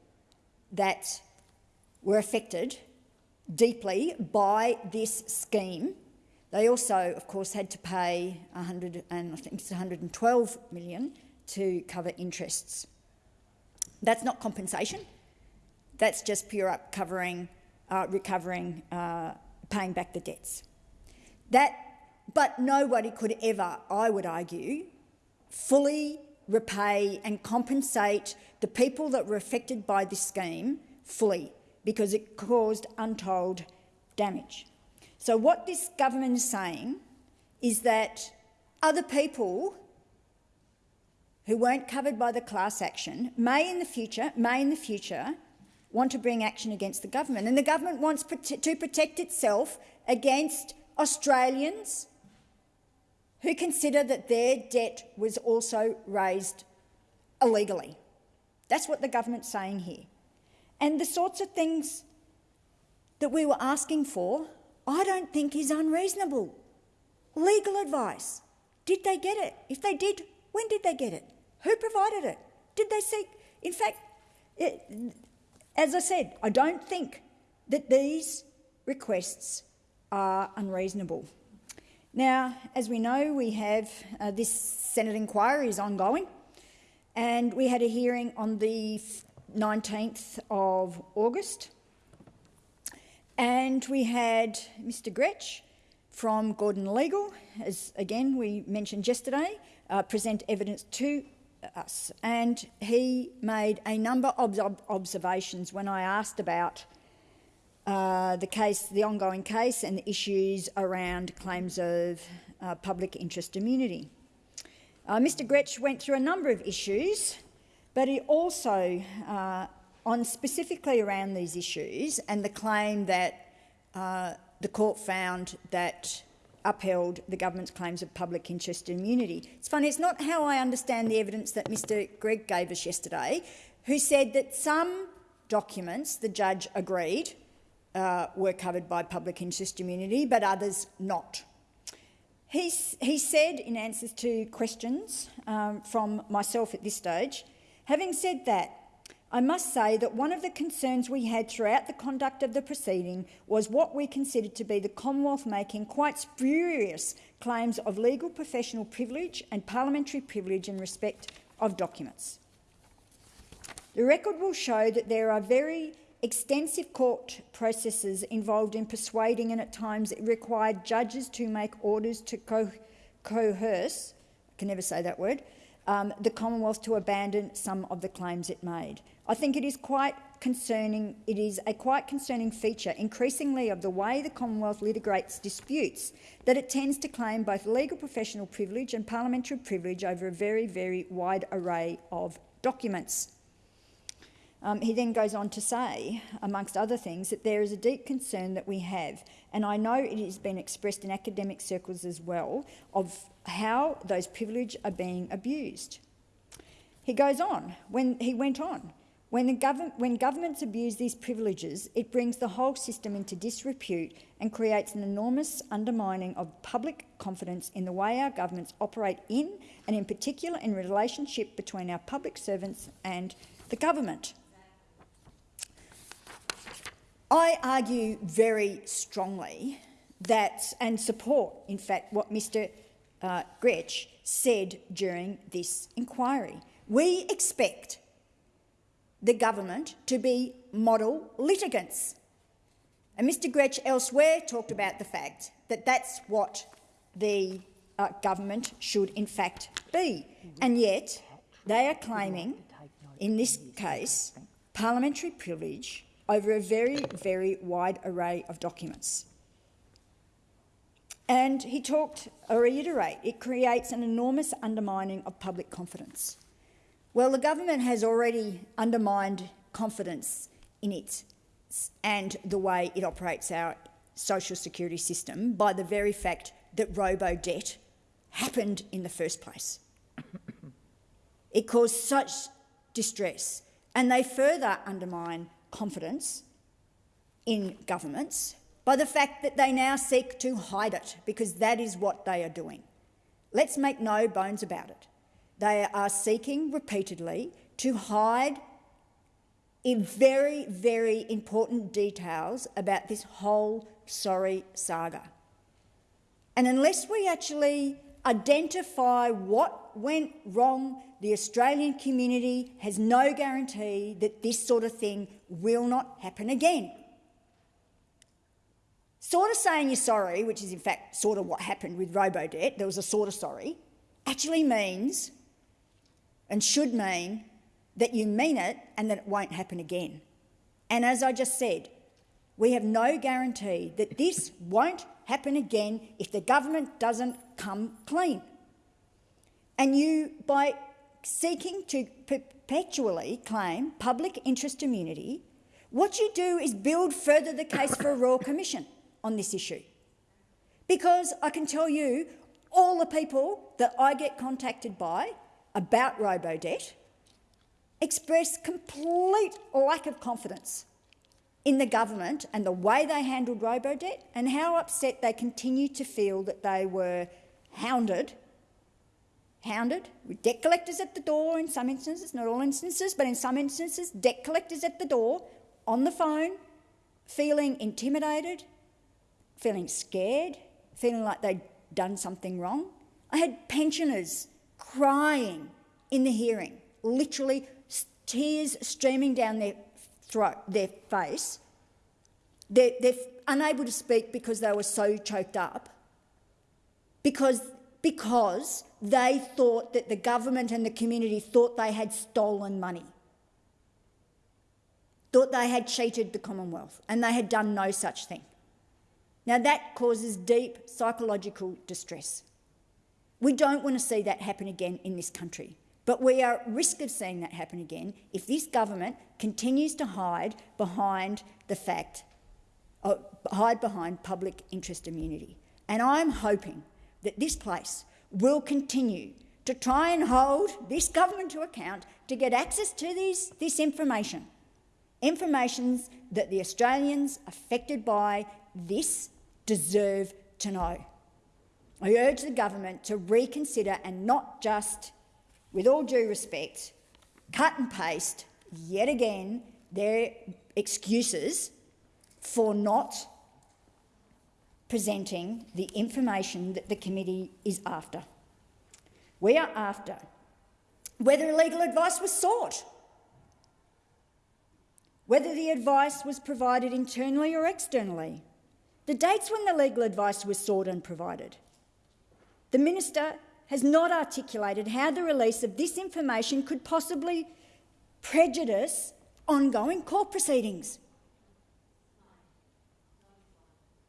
that were affected deeply by this scheme, they also, of course, had to pay 100 and I think it's 112 million to cover interests. That's not compensation. That's just pure up covering, uh, recovering, uh, paying back the debts. That but nobody could ever, I would argue, fully repay and compensate the people that were affected by this scheme fully because it caused untold damage. So what this government is saying is that other people who weren't covered by the class action may in the future, may in the future want to bring action against the government. And the government wants to protect itself against Australians who consider that their debt was also raised illegally. That's what the government's saying here. And the sorts of things that we were asking for, I don't think is unreasonable. Legal advice. Did they get it? If they did, when did they get it? Who provided it? Did they seek? In fact, it, as I said, I don't think that these requests are unreasonable. Now, as we know, we have uh, this Senate inquiry is ongoing, and we had a hearing on the 19th of August, and we had Mr Grech from Gordon Legal, as again we mentioned yesterday, uh, present evidence to us, and he made a number of ob observations when I asked about uh, the case, the ongoing case and the issues around claims of uh, public interest immunity. Uh, Mr Grech went through a number of issues, but he also, uh, on specifically around these issues and the claim that uh, the court found that upheld the government's claims of public interest immunity. It's funny, it's not how I understand the evidence that Mr Grech gave us yesterday, who said that some documents the judge agreed uh, were covered by public interest immunity, but others not. He, he said in answers to questions um, from myself at this stage, having said that, I must say that one of the concerns we had throughout the conduct of the proceeding was what we considered to be the Commonwealth making quite spurious claims of legal professional privilege and parliamentary privilege in respect of documents. The record will show that there are very extensive court processes involved in persuading and at times it required judges to make orders to co coerce, I can never say that word, um, the Commonwealth to abandon some of the claims it made. I think it is quite concerning, it is a quite concerning feature increasingly of the way the Commonwealth litigates disputes that it tends to claim both legal professional privilege and parliamentary privilege over a very, very wide array of documents. Um, he then goes on to say, amongst other things, that there is a deep concern that we have, and I know it has been expressed in academic circles as well, of how those privileges are being abused. He goes on, when he went on, when, government, when, governments abuse these privileges, it brings the whole system into disrepute and creates an enormous undermining of public confidence in the way our governments operate in, and in particular in relationship between our public servants and the government. I argue very strongly that, and support, in fact, what Mr uh, Grech said during this inquiry. We expect the government to be model litigants. And Mr Grech elsewhere talked about the fact that that's what the uh, government should in fact be. And yet they are claiming, in this case, parliamentary privilege over a very, very wide array of documents. And he talked, I reiterate, it creates an enormous undermining of public confidence. Well, the government has already undermined confidence in it and the way it operates our social security system by the very fact that robo-debt happened in the first place. it caused such distress, and they further undermine confidence in governments by the fact that they now seek to hide it, because that is what they are doing. Let's make no bones about it. They are seeking repeatedly to hide in very, very important details about this whole sorry saga. And unless we actually identify what went wrong, the Australian community has no guarantee that this sort of thing will not happen again. Sort of saying you're sorry, which is in fact sort of what happened with Robodebt, there was a sort of sorry, actually means and should mean that you mean it and that it won't happen again. And as I just said, we have no guarantee that this won't happen again if the government doesn't come clean. And you, by seeking to perpetually claim public interest immunity, what you do is build further the case for a Royal Commission on this issue. Because I can tell you, all the people that I get contacted by about robo-debt express complete lack of confidence in the government and the way they handled robo-debt and how upset they continue to feel that they were hounded, hounded with debt collectors at the door in some instances, not all instances, but in some instances, debt collectors at the door, on the phone, feeling intimidated, feeling scared, feeling like they'd done something wrong. I had pensioners crying in the hearing, literally tears streaming down their throat, their face. They're, they're unable to speak because they were so choked up, because, because they thought that the government and the community thought they had stolen money, thought they had cheated the Commonwealth, and they had done no such thing. Now that causes deep psychological distress. We don't want to see that happen again in this country. But we are at risk of seeing that happen again if this government continues to hide behind the fact, uh, hide behind public interest immunity. And I'm hoping that this place will continue to try and hold this government to account to get access to these, this information, information that the Australians affected by this deserve to know. I urge the government to reconsider and not just, with all due respect, cut and paste yet again their excuses for not presenting the information that the committee is after. We are after whether legal advice was sought, whether the advice was provided internally or externally, the dates when the legal advice was sought and provided, the minister has not articulated how the release of this information could possibly prejudice ongoing court proceedings.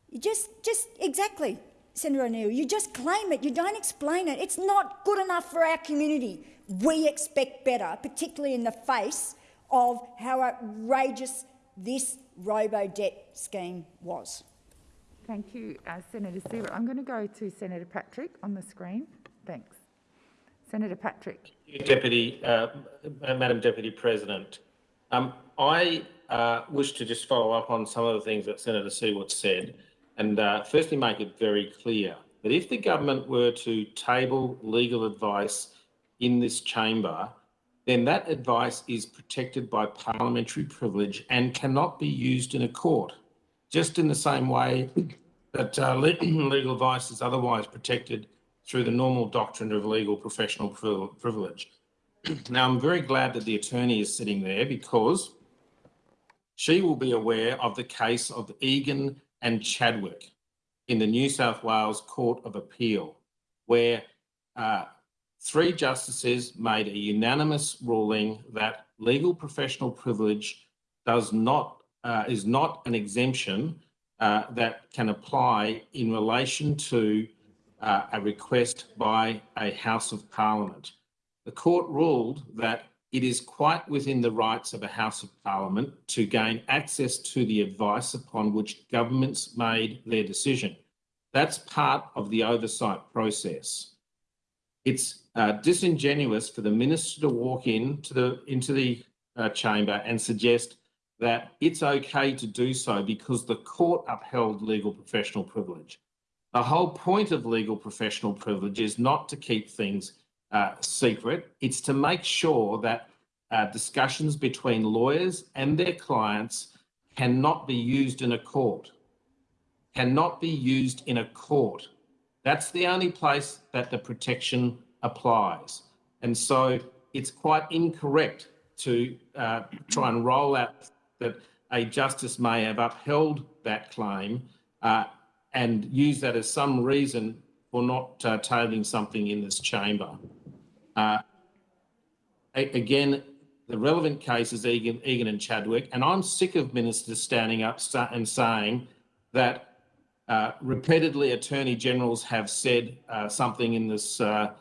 You just, just exactly, Senator O'Neill, you just claim it, you don't explain it. It's not good enough for our community. We expect better, particularly in the face of how outrageous this robo-debt scheme was. Thank you, uh, Senator Siewert. I'm going to go to Senator Patrick on the screen. Thanks. Senator Patrick. Deputy, uh, Madam Deputy President, um, I uh, wish to just follow up on some of the things that Senator Siewert said and uh, firstly make it very clear that if the government were to table legal advice in this chamber, then that advice is protected by parliamentary privilege and cannot be used in a court, just in the same way that uh, legal advice is otherwise protected through the normal doctrine of legal professional privilege. now, I'm very glad that the attorney is sitting there because she will be aware of the case of Egan and Chadwick in the New South Wales Court of Appeal, where uh, three justices made a unanimous ruling that legal professional privilege does not uh, is not an exemption uh, that can apply in relation to uh, a request by a House of Parliament. The court ruled that it is quite within the rights of a House of Parliament to gain access to the advice upon which governments made their decision. That's part of the oversight process. It's uh, disingenuous for the minister to walk into the, into the uh, chamber and suggest that it's okay to do so because the court upheld legal professional privilege. The whole point of legal professional privilege is not to keep things uh, secret. It's to make sure that uh, discussions between lawyers and their clients cannot be used in a court. Cannot be used in a court. That's the only place that the protection applies. And so it's quite incorrect to uh, try and roll out that a justice may have upheld that claim uh, and use that as some reason for not uh, tabling something in this chamber. Uh, again, the relevant case is Egan, Egan and Chadwick, and I'm sick of ministers standing up and saying that uh, repeatedly attorney generals have said uh, something in this uh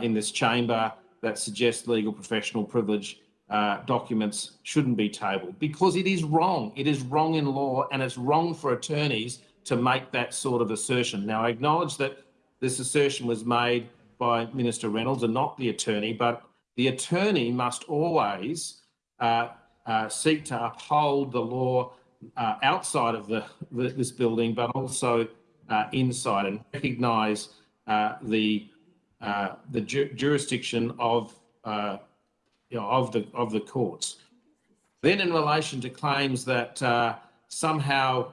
in this chamber that suggests legal professional privilege uh, documents shouldn't be tabled because it is wrong. It is wrong in law, and it's wrong for attorneys to make that sort of assertion. Now, I acknowledge that this assertion was made by Minister Reynolds and not the attorney, but the attorney must always uh, uh, seek to uphold the law uh, outside of the, the, this building, but also uh, inside, and recognise the the ju jurisdiction of you know, of the of the courts. Then, in relation to claims that somehow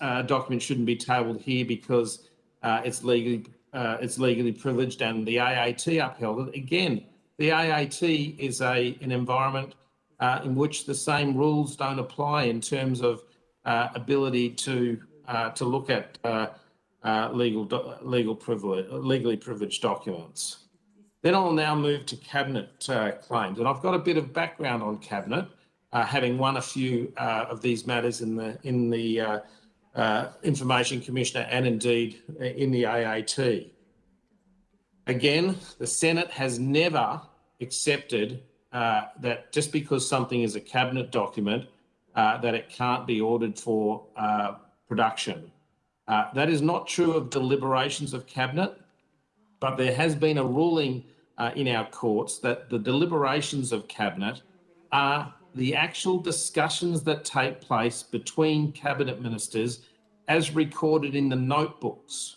a document shouldn't be tabled here because it's legally it's legally privileged and the AAT upheld it. Again, the AAT is a, an environment uh, in which the same rules don't apply in terms of uh, ability to uh, to look at uh, uh, legal legal privilege legally privileged documents. Then I'll now move to cabinet uh, claims, and I've got a bit of background on cabinet, having won a few of these matters in the in the Information Commissioner and indeed in the AAT. Again, the Senate has never accepted uh, that just because something is a cabinet document, uh, that it can't be ordered for uh, production. Uh, that is not true of deliberations of cabinet, but there has been a ruling uh, in our courts that the deliberations of cabinet are the actual discussions that take place between cabinet ministers as recorded in the notebooks.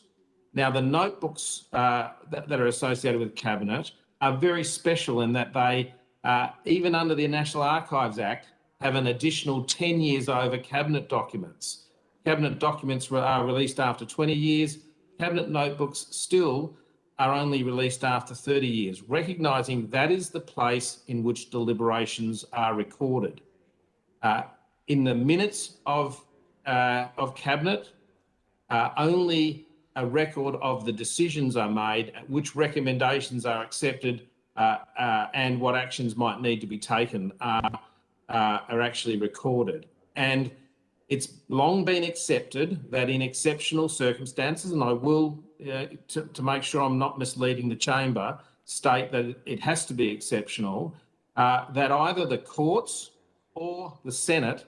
Now, the notebooks uh, that, that, are associated with cabinet are very special in that they, uh, even under the National Archives Act, have an additional 10 years over cabinet documents. Cabinet documents are released after 20 years. Cabinet notebooks still are only released after 30 years, recognising that is the place in which deliberations are recorded. Uh, in the minutes of, uh, of Cabinet, uh, only a record of the decisions are made, which recommendations are accepted, uh, uh, and what actions might need to be taken are uh, are actually recorded. And it's long been accepted that in exceptional circumstances, and I will, to, to, make sure I'm not misleading the chamber, state that it has to be exceptional, uh, that either the courts or the Senate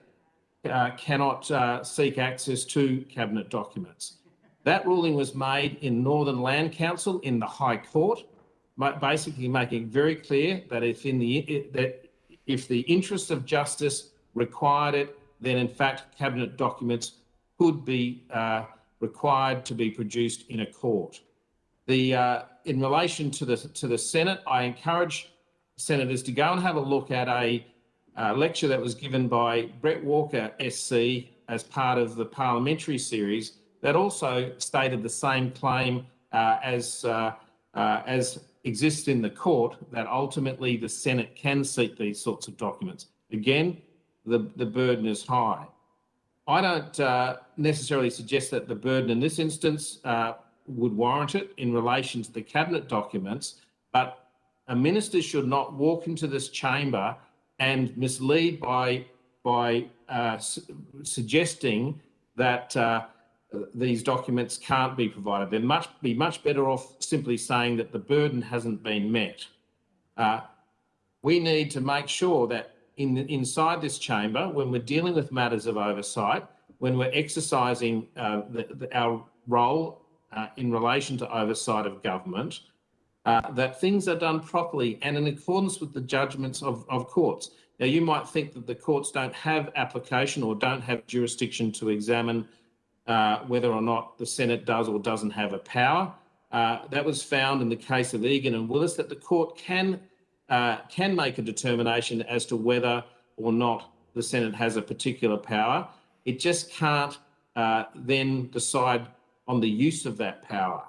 uh, cannot uh, seek access to cabinet documents. That ruling was made in Northern Land Council in the High Court, basically making very clear that if in the that if the interests of justice required it, then in fact cabinet documents could be uh, required to be produced in a court. The uh, in relation to the to the Senate, I encourage senators to go and have a look at a uh, lecture that was given by Bret Walker SC as part of the parliamentary series that also stated the same claim uh, as, uh, uh, as exists in the court, that ultimately the Senate can seek these sorts of documents. Again, the, the burden is high. I don't uh, necessarily suggest that the burden in this instance uh, would warrant it in relation to the cabinet documents, but a minister should not walk into this chamber and mislead by by uh, su suggesting that uh, these documents can't be provided. They'd much, be much better off simply saying that the burden hasn't been met. Uh, we need to make sure that in, inside this chamber, when we're dealing with matters of oversight, when we're exercising uh, the, the, our role uh, in relation to oversight of government, uh, that things are done properly and in accordance with the judgments of, of courts. Now, you might think that the courts don't have application or don't have jurisdiction to examine uh, whether or not the Senate does or doesn't have a power. Uh, that was found in the case of Egan and Willis that the court can uh, can make a determination as to whether or not the Senate has a particular power. It just can't uh, then decide on the use of that power.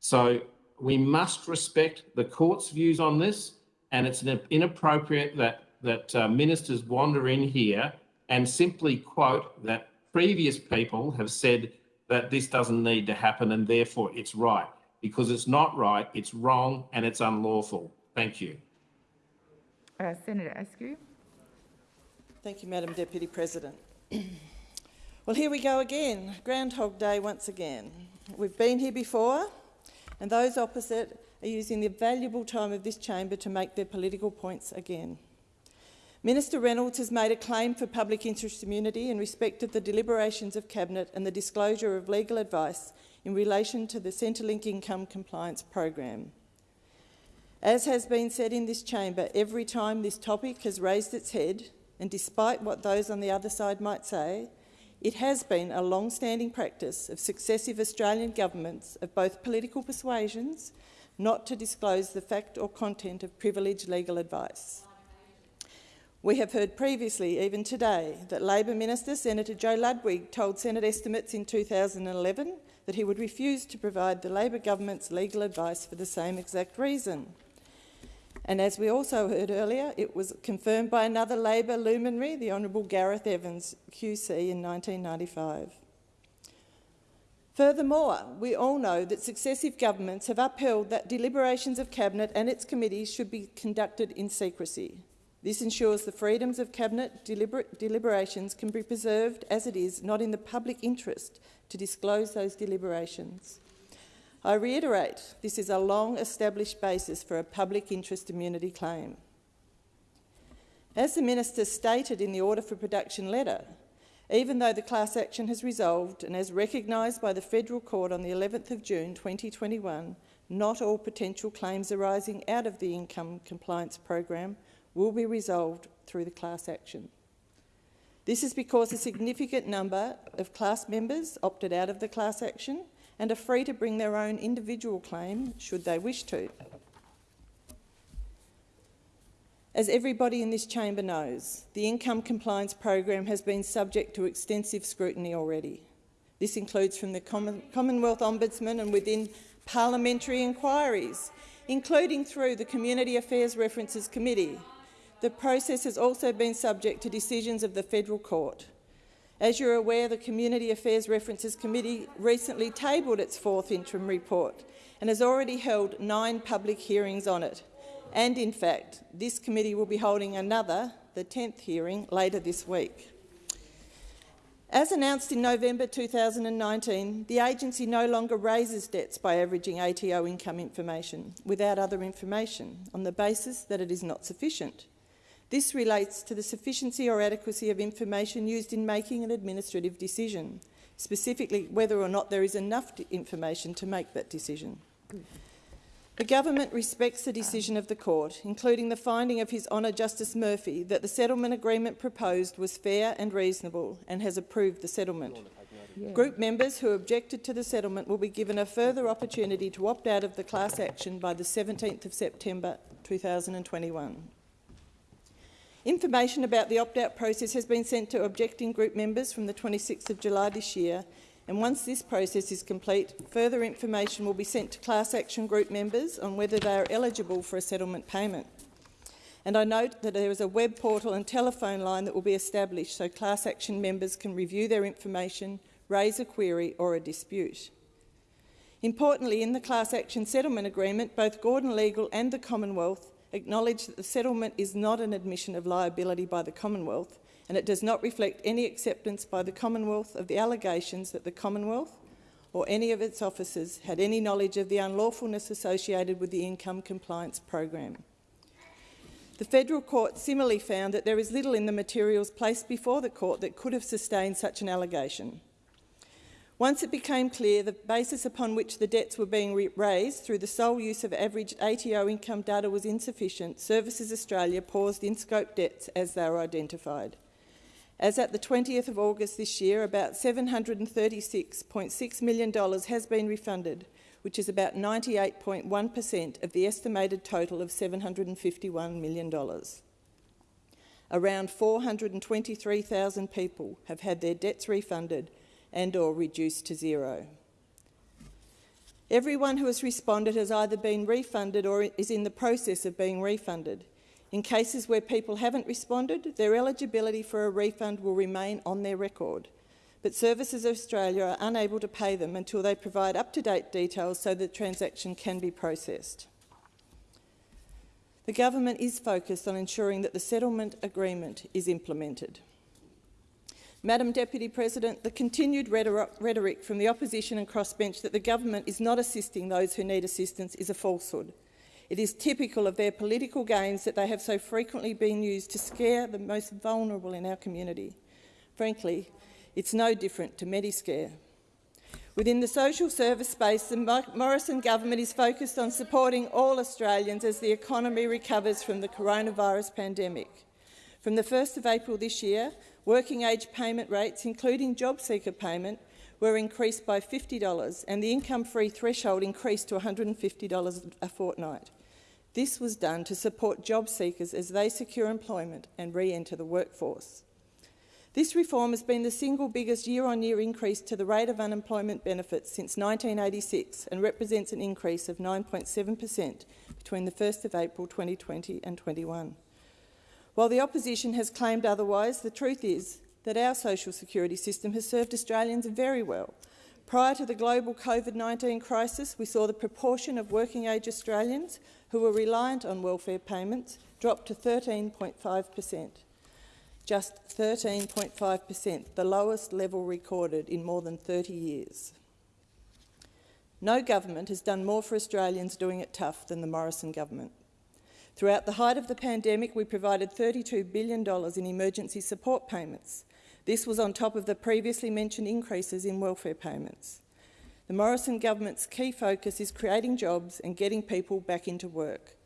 So we must respect the court's views on this, and it's inappropriate that that uh, ministers wander in here and simply quote that previous people have said that this doesn't need to happen and therefore it's right. Because it's not right, it's wrong and it's unlawful. Thank you. Uh, Senator Askew. Thank you, Madam Deputy President. well, here we go again. Groundhog Day once again. We've been here before, and those opposite are using the valuable time of this chamber to make their political points again. Minister Reynolds has made a claim for public interest immunity in respect of the deliberations of Cabinet and the disclosure of legal advice in relation to the Centrelink Income Compliance Program. As has been said in this chamber, every time this topic has raised its head, and despite what those on the other side might say, it has been a long-standing practice of successive Australian governments of both political persuasions not to disclose the fact or content of privileged legal advice. We have heard previously, even today, that Labor Minister Senator Joe Ludwig told Senate estimates in 2011 that he would refuse to provide the Labor government's legal advice for the same exact reason. And as we also heard earlier, it was confirmed by another Labor luminary, the Honourable Gareth Evans, QC, in 1995. Furthermore, we all know that successive governments have upheld that deliberations of Cabinet and its committees should be conducted in secrecy. This ensures the freedoms of Cabinet deliber deliberations can be preserved as it is not in the public interest to disclose those deliberations. I reiterate, this is a long-established basis for a public interest immunity claim. As the Minister stated in the Order for Production letter, even though the class action has resolved and as recognised by the Federal Court on the 11th of June 2021, not all potential claims arising out of the Income Compliance Program will be resolved through the class action. This is because a significant number of class members opted out of the class action and are free to bring their own individual claim should they wish to. As everybody in this chamber knows, the income compliance program has been subject to extensive scrutiny already. This includes from the Commonwealth Ombudsman and within parliamentary inquiries, including through the Community Affairs References Committee, the process has also been subject to decisions of the Federal Court. As you're aware, the Community Affairs References Committee recently tabled its fourth interim report and has already held nine public hearings on it. And in fact, this committee will be holding another, the 10th hearing later this week. As announced in November 2019, the agency no longer raises debts by averaging ATO income information without other information on the basis that it is not sufficient. This relates to the sufficiency or adequacy of information used in making an administrative decision, specifically whether or not there is enough information to make that decision. The government respects the decision of the court, including the finding of His Honour Justice Murphy that the settlement agreement proposed was fair and reasonable and has approved the settlement. Yeah. Group members who objected to the settlement will be given a further opportunity to opt out of the class action by the 17th of September 2021. Information about the opt-out process has been sent to objecting group members from the 26th of July this year and once this process is complete, further information will be sent to class action group members on whether they are eligible for a settlement payment. And I note that there is a web portal and telephone line that will be established so class action members can review their information, raise a query or a dispute. Importantly, in the class action settlement agreement, both Gordon Legal and the Commonwealth acknowledge that the settlement is not an admission of liability by the Commonwealth and it does not reflect any acceptance by the Commonwealth of the allegations that the Commonwealth or any of its officers had any knowledge of the unlawfulness associated with the income compliance program. The Federal Court similarly found that there is little in the materials placed before the court that could have sustained such an allegation. Once it became clear the basis upon which the debts were being raised through the sole use of average ATO income data was insufficient, Services Australia paused in-scope debts as they were identified. As at the 20th of August this year, about $736.6 million has been refunded, which is about 98.1 per cent of the estimated total of $751 million. Around 423,000 people have had their debts refunded and or reduced to zero. Everyone who has responded has either been refunded or is in the process of being refunded. In cases where people haven't responded, their eligibility for a refund will remain on their record, but Services Australia are unable to pay them until they provide up-to-date details so the transaction can be processed. The government is focused on ensuring that the settlement agreement is implemented. Madam Deputy President, the continued rhetoric from the opposition and crossbench that the government is not assisting those who need assistance is a falsehood. It is typical of their political gains that they have so frequently been used to scare the most vulnerable in our community. Frankly, it's no different to Mediscare. Within the social service space, the Morrison government is focused on supporting all Australians as the economy recovers from the coronavirus pandemic. From the 1st of April this year, working age payment rates, including job seeker payment, were increased by $50 and the income-free threshold increased to $150 a fortnight. This was done to support job seekers as they secure employment and re-enter the workforce. This reform has been the single biggest year-on-year -year increase to the rate of unemployment benefits since 1986 and represents an increase of 9.7 per cent between the 1st of April 2020 and 21. While the opposition has claimed otherwise, the truth is that our social security system has served Australians very well. Prior to the global COVID-19 crisis, we saw the proportion of working-age Australians who were reliant on welfare payments drop to 13.5 per cent. Just 13.5 per cent, the lowest level recorded in more than 30 years. No government has done more for Australians doing it tough than the Morrison government. Throughout the height of the pandemic, we provided $32 billion in emergency support payments. This was on top of the previously mentioned increases in welfare payments. The Morrison government's key focus is creating jobs and getting people back into work.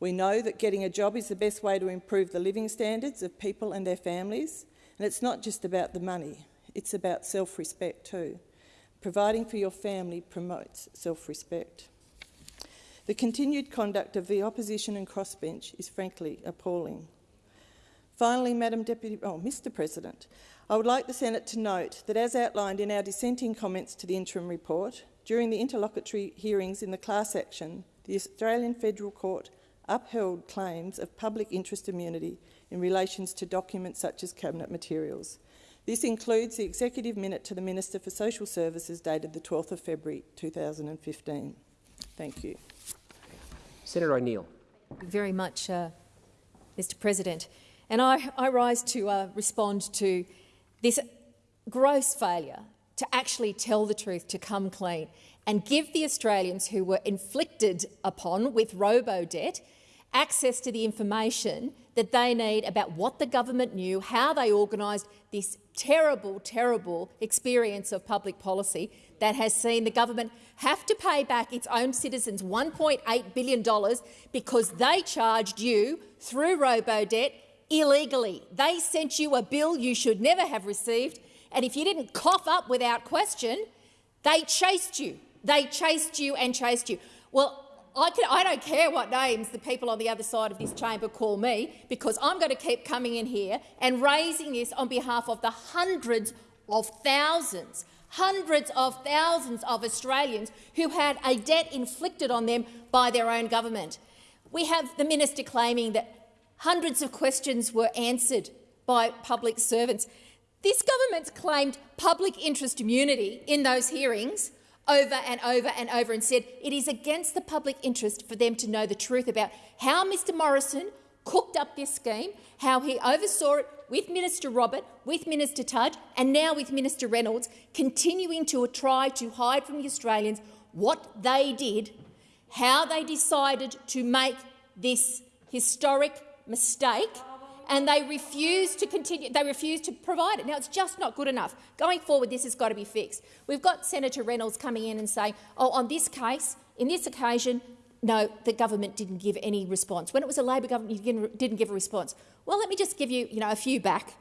We know that getting a job is the best way to improve the living standards of people and their families, and it's not just about the money, it's about self-respect too. Providing for your family promotes self-respect. The continued conduct of the opposition and crossbench is frankly appalling. Finally, Madam Deputy, oh, Mr President, I would like the Senate to note that as outlined in our dissenting comments to the interim report, during the interlocutory hearings in the class action, the Australian Federal Court upheld claims of public interest immunity in relation to documents such as cabinet materials. This includes the executive minute to the Minister for Social Services dated the 12th of February 2015. Thank you. Senator O'Neill. Very much, uh, Mr President. And I, I rise to uh, respond to this gross failure to actually tell the truth, to come clean, and give the Australians who were inflicted upon with robo-debt access to the information that they need about what the government knew, how they organised this terrible, terrible experience of public policy that has seen the government have to pay back its own citizens $1.8 billion because they charged you through robo-debt illegally. They sent you a bill you should never have received, and if you didn't cough up without question, they chased you. They chased you and chased you. Well, I, can, I, don't care what names the people on the other side of this chamber call me, because I'm going to keep coming in here and raising this on behalf of the hundreds of thousands, hundreds of thousands of Australians who had a debt inflicted on them by their own government. We have the minister claiming that hundreds of questions were answered by public servants. This government's claimed public interest immunity in those hearings over and over and over and said it is against the public interest for them to know the truth about how Mr Morrison cooked up this scheme, how he oversaw it with Minister Robert, with Minister Tudge and now with Minister Reynolds, continuing to try to hide from the Australians what they did, how they decided to make this historic mistake and they refuse to continue. They refuse to provide it. Now, it's just not good enough. Going forward, this has got to be fixed. We've got Senator Reynolds coming in and saying, "Oh, on this case, in this occasion, no, the government didn't give any response. When it was a Labor government, you didn't give a response." Well, let me just give you, you know, a few back.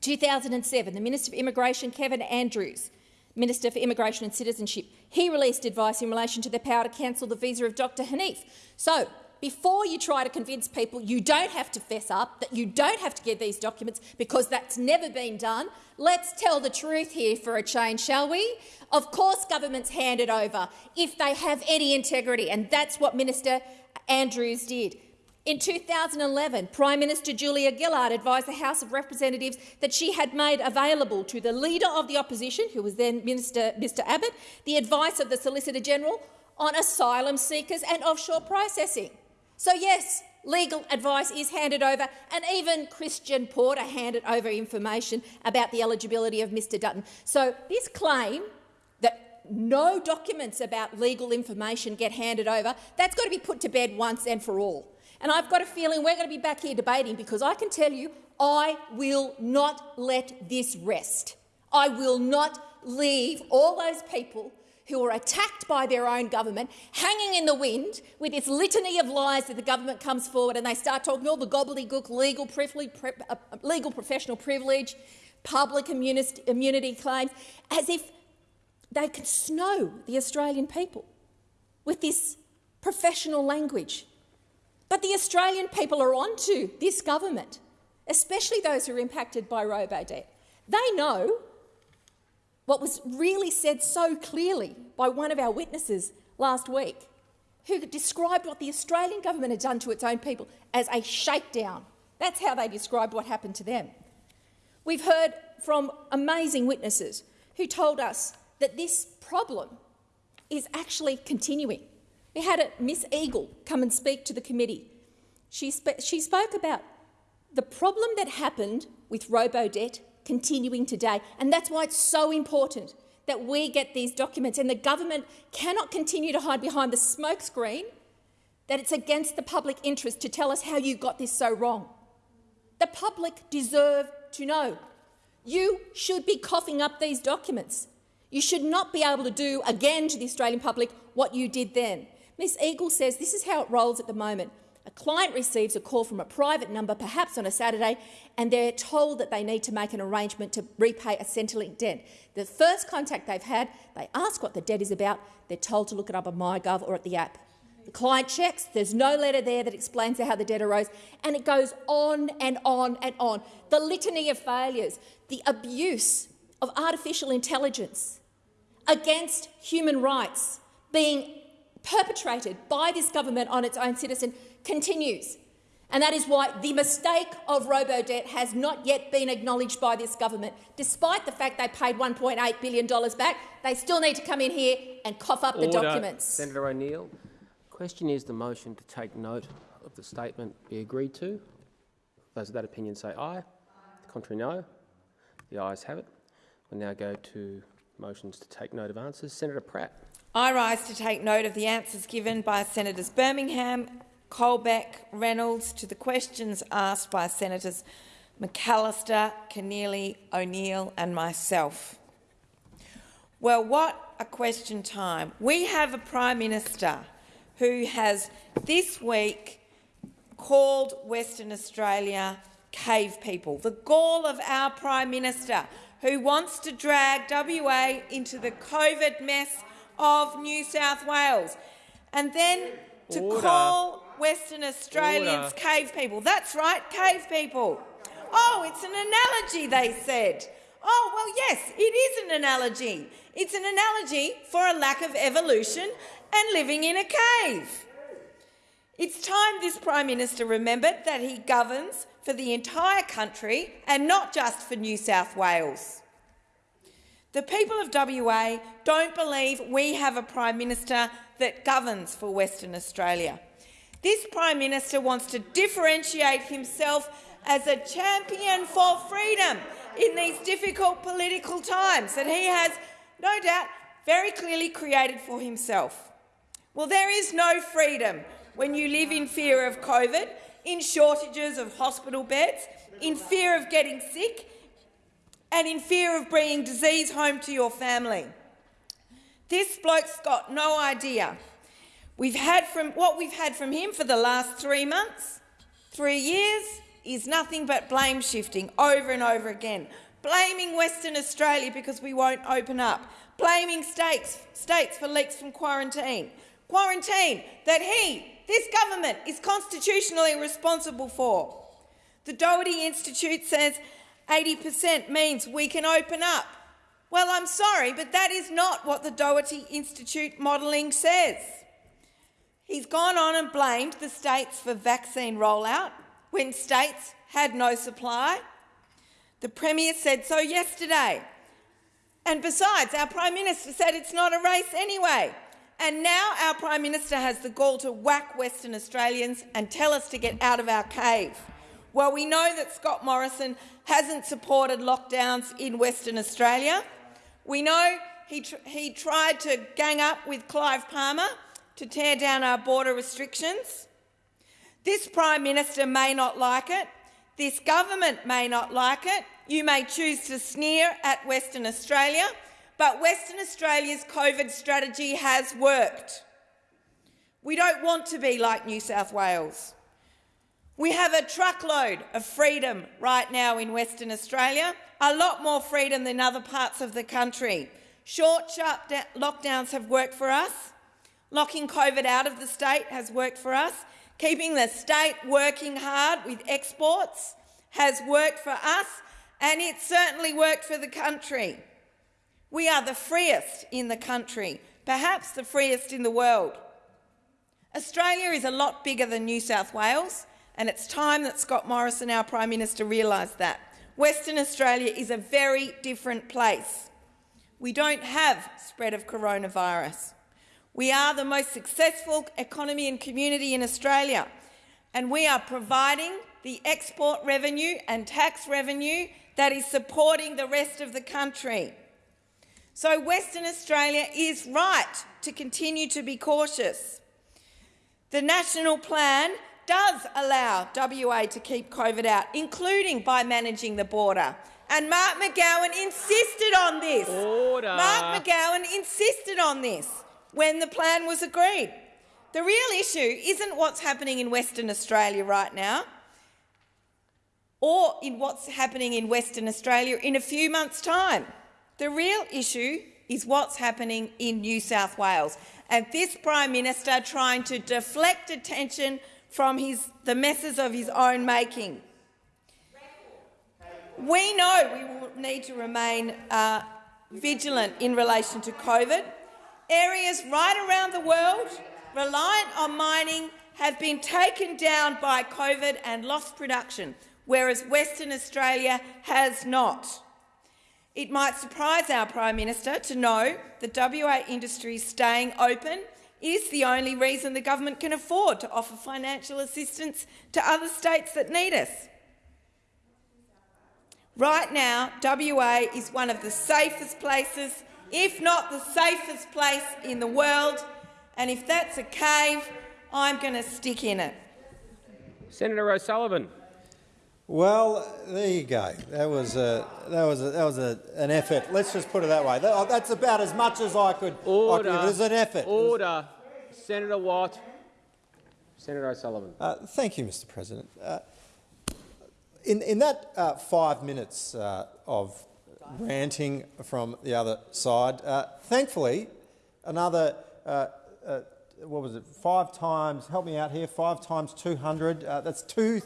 2007, the Minister for Immigration, Kevin Andrews, Minister for Immigration and Citizenship, he released advice in relation to the power to cancel the visa of Dr Hanif. So before you try to convince people you don't have to fess up, that you don't have to get these documents because that's never been done, let's tell the truth here for a change, shall we? Of course governments hand it over if they have any integrity, and that's what Minister Andrews did. In 2011, Prime Minister Julia Gillard advised the House of Representatives that she had made available to the Leader of the Opposition, who was then Minister, Mr Abbott, the advice of the Solicitor General on asylum seekers and offshore processing. So yes, legal advice is handed over, and even Christian Porter handed over information about the eligibility of Mr Dutton. So this claim that no documents about legal information get handed over, that's got to be put to bed once and for all. And I've got a feeling we're going to be back here debating because I can tell you I will not let this rest. I will not leave all those people who are attacked by their own government, hanging in the wind with this litany of lies that the government comes forward and they start talking all the gobbledygook legal, privilege, uh, legal professional privilege, public immunity, immunity claims, as if they can snow the Australian people with this professional language. But the Australian people are onto this government, especially those who are impacted by robo-debt. They know what was really said so clearly by one of our witnesses last week, who described what the Australian government had done to its own people as a shakedown. That's how they described what happened to them. We've heard from amazing witnesses who told us that this problem is actually continuing. We had a Miss Eagle come and speak to the committee. She, sp she spoke about the problem that happened with robo-debt continuing today. And that's why it's so important that we get these documents. And the government cannot continue to hide behind the smokescreen that it's against the public interest to tell us how you got this so wrong. The public deserve to know. You should be coughing up these documents. You should not be able to do again to the Australian public what you did then. Ms Eagle says this is how it rolls at the moment. A client receives a call from a private number, perhaps on a Saturday, and they're told that they need to make an arrangement to repay a Centrelink debt. The first contact they've had, they ask what the debt is about. They're told to look it up on MyGov or at the app. The client checks, there's no letter there that explains how the debt arose, and it goes on and on and on. The litany of failures, the abuse of artificial intelligence against human rights being perpetrated by this government on its own citizen continues. And that is why the mistake of robo-debt has not yet been acknowledged by this government. Despite the fact they paid $1.8 billion back, they still need to come in here and cough up Order. the documents. Senator O'Neill, question is the motion to take note of the statement be agreed to. Those of that opinion say aye. Contrary, no. The ayes have it. We'll now go to motions to take note of answers. Senator Pratt. I rise to take note of the answers given by Senators Birmingham, Colbeck, Reynolds to the questions asked by Senators McAllister, Keneally, O'Neill and myself. Well, what a question time. We have a Prime Minister who has this week called Western Australia cave people. The gall of our Prime Minister who wants to drag WA into the COVID mess of New South Wales. And then to Order. call Western Australians Order. cave people. That's right, cave people. Oh, it's an analogy, they said. Oh, well, yes, it is an analogy. It's an analogy for a lack of evolution and living in a cave. It's time this Prime Minister remembered that he governs for the entire country and not just for New South Wales. The people of WA don't believe we have a Prime Minister that governs for Western Australia. This Prime Minister wants to differentiate himself as a champion for freedom in these difficult political times that he has, no doubt, very clearly created for himself. Well, there is no freedom when you live in fear of COVID, in shortages of hospital beds, in fear of getting sick, and in fear of bringing disease home to your family. This bloke's got no idea. We've had from what we've had from him for the last three months, three years, is nothing but blame shifting over and over again. Blaming Western Australia because we won't open up. Blaming states, states for leaks from quarantine. Quarantine that he, this government, is constitutionally responsible for. The Doherty Institute says 80% means we can open up. Well, I'm sorry, but that is not what the Doherty Institute modelling says. He's gone on and blamed the states for vaccine rollout when states had no supply. The Premier said so yesterday. And besides, our Prime Minister said it's not a race anyway. And now our Prime Minister has the gall to whack Western Australians and tell us to get out of our cave. Well, we know that Scott Morrison hasn't supported lockdowns in Western Australia. We know he, tr he tried to gang up with Clive Palmer to tear down our border restrictions. This Prime Minister may not like it. This government may not like it. You may choose to sneer at Western Australia, but Western Australia's COVID strategy has worked. We don't want to be like New South Wales. We have a truckload of freedom right now in Western Australia, a lot more freedom than other parts of the country. Short, sharp lockdowns have worked for us. Locking COVID out of the state has worked for us. Keeping the state working hard with exports has worked for us, and it certainly worked for the country. We are the freest in the country, perhaps the freest in the world. Australia is a lot bigger than New South Wales, and it's time that Scott Morrison, our Prime Minister, realised that. Western Australia is a very different place. We don't have spread of coronavirus. We are the most successful economy and community in Australia, and we are providing the export revenue and tax revenue that is supporting the rest of the country. So Western Australia is right to continue to be cautious. The national plan does allow WA to keep COVID out, including by managing the border. And Mark McGowan insisted on this. Order. Mark McGowan insisted on this when the plan was agreed. The real issue isn't what's happening in Western Australia right now or in what's happening in Western Australia in a few months' time. The real issue is what's happening in New South Wales. And this Prime Minister trying to deflect attention from his, the messes of his own making. We know we will need to remain uh, vigilant in relation to COVID. Areas right around the world reliant on mining have been taken down by COVID and lost production, whereas Western Australia has not. It might surprise our Prime Minister to know that WA industry staying open is the only reason the government can afford to offer financial assistance to other states that need us. Right now, WA is one of the safest places, if not the safest place in the world, and if that's a cave, I'm going to stick in it. Senator O'Sullivan. Well, there you go. That was a that was a, that was a, an effort. Let's just put it that way. That, that's about as much as I could. Order. I could, it was an effort. Order. Senator Watt. Senator O'Sullivan. Uh, thank you, Mr. President. Uh, in in that uh, five minutes uh, of ranting from the other side, uh, thankfully, another uh, what was it? Five times. Help me out here. Five times two hundred. that's two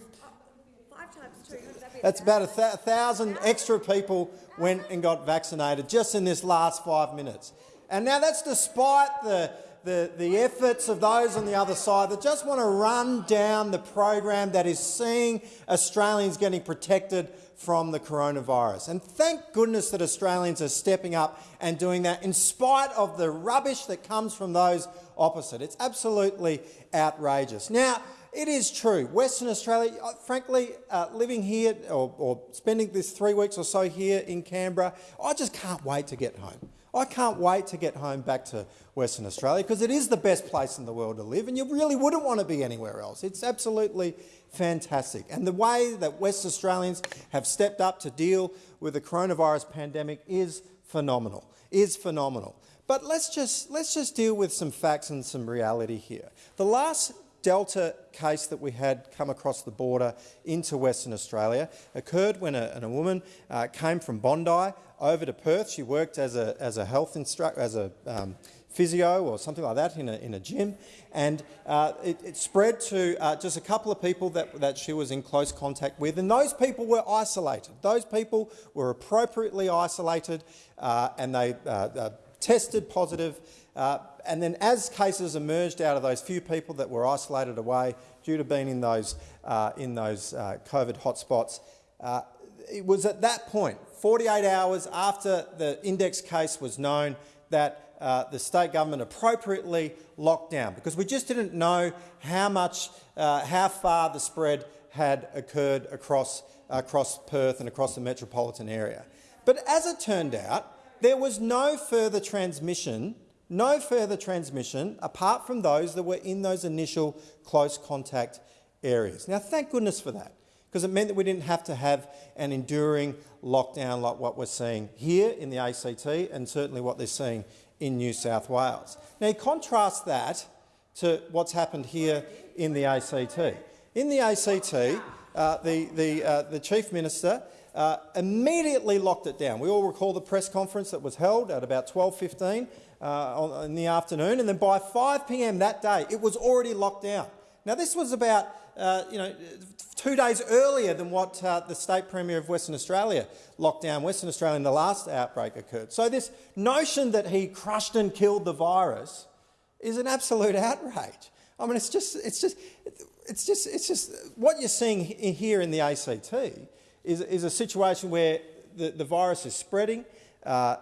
Five times two. that's about a th thousand extra people went and got vaccinated just in this last five minutes. And now that's despite the, the, the efforts of those on the other side that just want to run down the program that is seeing Australians getting protected from the coronavirus. And thank goodness that Australians are stepping up and doing that in spite of the rubbish that comes from those opposite. It's absolutely outrageous. Now, it is true. Western Australia, uh, frankly, uh, living here or, or, spending this three weeks or so here in Canberra, I just can't wait to get home. I can't wait to get home back to Western Australia because it is the best place in the world to live and you really wouldn't want to be anywhere else. It's absolutely fantastic. And the way that West Australians have stepped up to deal with the coronavirus pandemic is phenomenal, is phenomenal. But let's just, let's just deal with some facts and some reality here. The last Delta case that we had come across the border into Western Australia occurred when a, a woman uh, came from Bondi over to Perth. She worked as a, as a health instructor, as a um, physio or something like that in a, in a gym, and uh, it, it, spread to uh, just a couple of people that, that she was in close contact with, and those people were isolated. Those people were appropriately isolated, uh, and they uh, uh, tested positive uh, and then as cases emerged out of those few people that were isolated away due to being in those, in those COVID hotspots, it was at that point, 48 hours after the index case was known, that uh, the state government appropriately locked down because we just didn't know how much, uh, how far the spread had occurred across, across Perth and across the metropolitan area. But as it turned out, there was no further transmission no further transmission apart from those that were in those initial close contact areas. Now, thank goodness for that, because it meant that we didn't have to have an enduring lockdown like what we're seeing here in the ACT and certainly what they're seeing in New South Wales. Now, contrast that to what's happened here in the ACT. In the ACT, uh, the, the, uh, the Chief Minister uh, immediately locked it down. We all recall the press conference that was held at about 12.15 uh, in the afternoon, and then by 5 p.m. that day, it was already locked down. Now, this was about uh, you know, two days earlier than what uh, the State Premier of Western Australia locked down Western Australia in the last outbreak occurred. So this notion that he crushed and killed the virus is an absolute outrage. I mean, it's just, it's just, it's just, it's just what you're seeing here in the ACT is, is a situation where the, the virus is spreading, uh,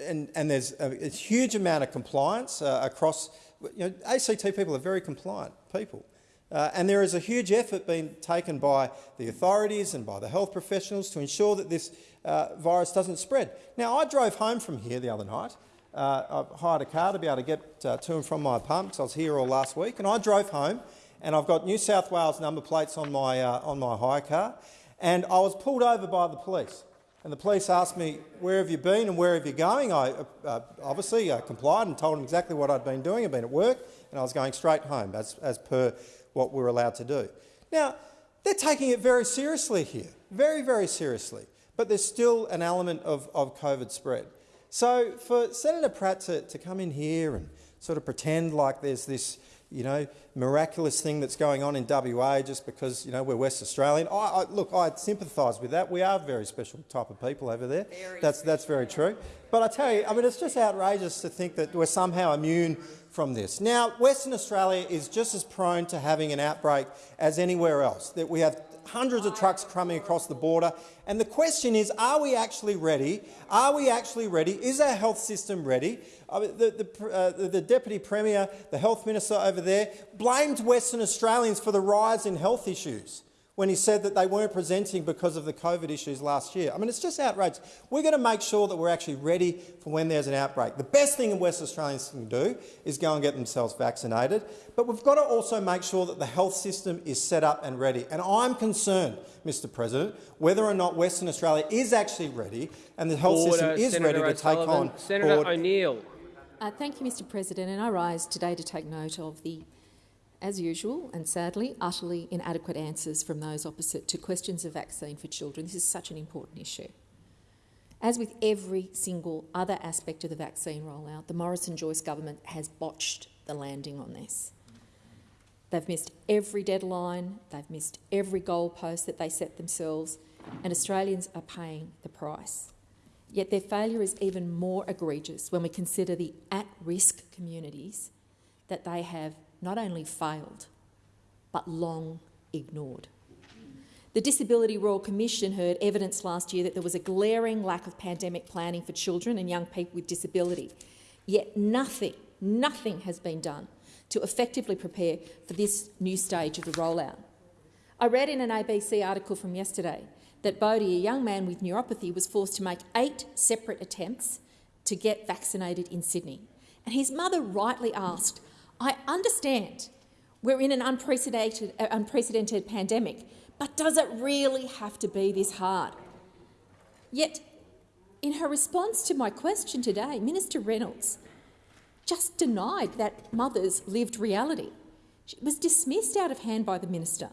and, and, there's a, a, huge amount of compliance uh, across. You know, ACT people are very compliant people. Uh, and there is a huge effort being taken by the authorities and by the health professionals to ensure that this uh, virus doesn't spread. Now, I drove home from here the other night. Uh, I hired a car to be able to get uh, to and from my apartment I was here all last week. And I drove home and I've got New South Wales number plates on my, on my hire car. And I was pulled over by the police. And the police asked me, where have you been and where have you going? I uh, uh, obviously uh, complied and told them exactly what I'd been doing. I'd been at work and I was going straight home, as, as per what we are allowed to do. Now, they're taking it very seriously here, very, very seriously. But there's still an element of, of COVID spread. So for Senator Pratt to, to come in here and sort of pretend like there's this you know, miraculous thing that's going on in WA just because, you know, we're West Australian. I, I, look, I sympathise with that. We are a very special type of people over there. Very that's, that's very true. But I tell you, I mean, it's just outrageous to think that we're somehow immune from this. Now, Western Australia is just as prone to having an outbreak as anywhere else. That we have hundreds of trucks coming across the border. And the question is, are we actually ready? Are we actually ready? Is our health system ready? Mean, the, the, uh, the, Deputy Premier, the Health Minister over there, blamed Western Australians for the rise in health issues. When he said that they weren't presenting because of the COVID issues last year. I mean, it's just outrageous. We're going to make sure that we're actually ready for when there's an outbreak. The best thing West Australians can do is go and get themselves vaccinated, but we've got to also make sure that the health system is set up and ready. And I'm concerned, Mr President, whether or not Western Australia is actually ready and the health Order, system is Senator ready to take on Senator board O'Neill. Uh, thank you, Mr President, and I rise today to take note of the as usual, and sadly, utterly inadequate answers from those opposite to questions of vaccine for children. This is such an important issue. As with every single other aspect of the vaccine rollout, the Morrison-Joyce government has botched the landing on this. They've missed every deadline, they've missed every goalpost that they set themselves, and Australians are paying the price. Yet their failure is even more egregious when we consider the at-risk communities that they have not only failed, but long ignored. The Disability Royal Commission heard evidence last year that there was a glaring lack of pandemic planning for children and young people with disability. Yet nothing, nothing has been done to effectively prepare for this new stage of the rollout. I read in an ABC article from yesterday that Bodie, a young man with neuropathy, was forced to make eight separate attempts to get vaccinated in Sydney. And his mother rightly asked, I understand we're in an unprecedented, uh, unprecedented pandemic, but does it really have to be this hard? Yet, in her response to my question today, Minister Reynolds just denied that mother's lived reality. She was dismissed out of hand by the minister.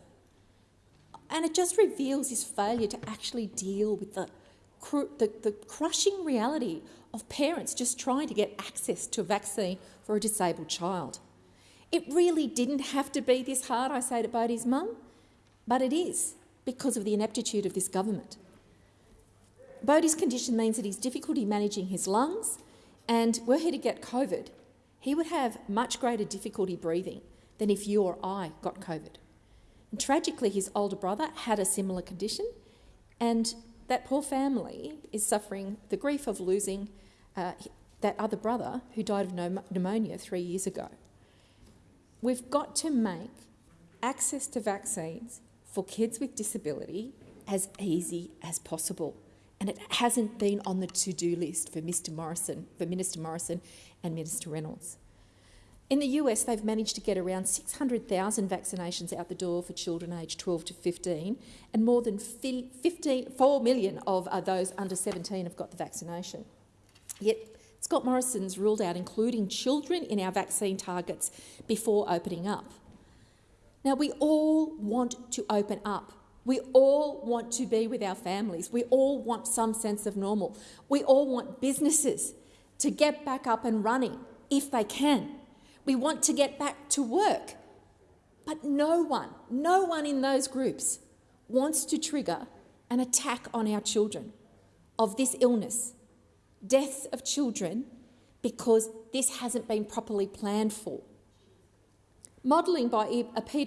And it just reveals his failure to actually deal with the, the, the crushing reality of parents just trying to get access to a vaccine for a disabled child. It really didn't have to be this hard, I say to Bodie's mum, but it is because of the ineptitude of this government. Bodie's condition means that he's difficulty managing his lungs, and were he to get COVID, he would have much greater difficulty breathing than if you or I got COVID. And tragically, his older brother had a similar condition, and that poor family is suffering the grief of losing uh, that other brother who died of pneumonia three years ago. We've got to make access to vaccines for kids with disability as easy as possible. And it hasn't been on the to-do list for Mr Morrison, for Minister Morrison and Minister Reynolds. In the US, they've managed to get around 600,000 vaccinations out the door for children aged 12 to 15, and more than 15, 4 million of uh, those under 17 have got the vaccination. Yet Scott Morrison's ruled out including children in our vaccine targets before opening up. Now, we all want to open up. We all want to be with our families. We all want some sense of normal. We all want businesses to get back up and running if they can. We want to get back to work. But no one, no one in those groups wants to trigger an attack on our children of this illness deaths of children because this hasn't been properly planned for. Modelling by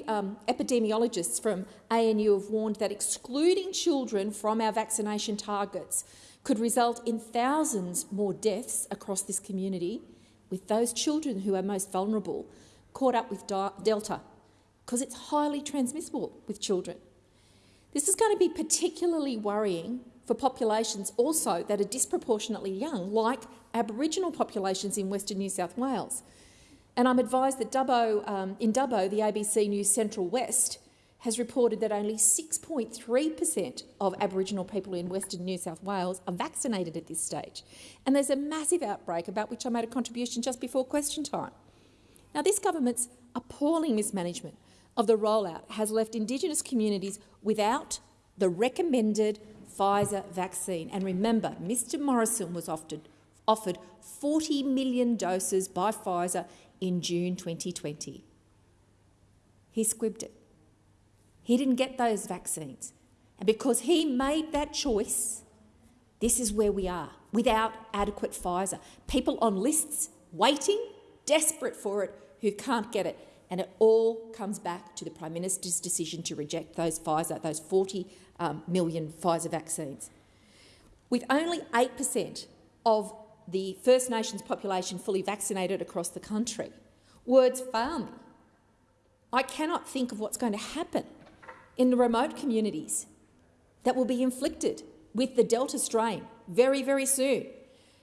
um, epidemiologists from ANU have warned that excluding children from our vaccination targets could result in thousands more deaths across this community, with those children who are most vulnerable caught up with Delta, because it's highly transmissible with children. This is going to be particularly worrying for populations also that are disproportionately young, like Aboriginal populations in Western New South Wales. And I'm advised that Dubbo, um, in Dubbo, the ABC News Central West has reported that only 6.3 per cent of Aboriginal people in Western New South Wales are vaccinated at this stage. And there's a massive outbreak about which I made a contribution just before question time. Now, this government's appalling mismanagement of the rollout has left Indigenous communities without the recommended Pfizer vaccine. And remember, Mr Morrison was offered, offered 40 million doses by Pfizer in June 2020. He squibbed it. He didn't get those vaccines. And because he made that choice, this is where we are, without adequate Pfizer. People on lists waiting, desperate for it, who can't get it. And it all comes back to the Prime Minister's decision to reject those Pfizer, those 40 um, million Pfizer vaccines. With only 8% of the First Nations population fully vaccinated across the country, words fail me. I cannot think of what's going to happen in the remote communities that will be inflicted with the Delta strain very, very soon.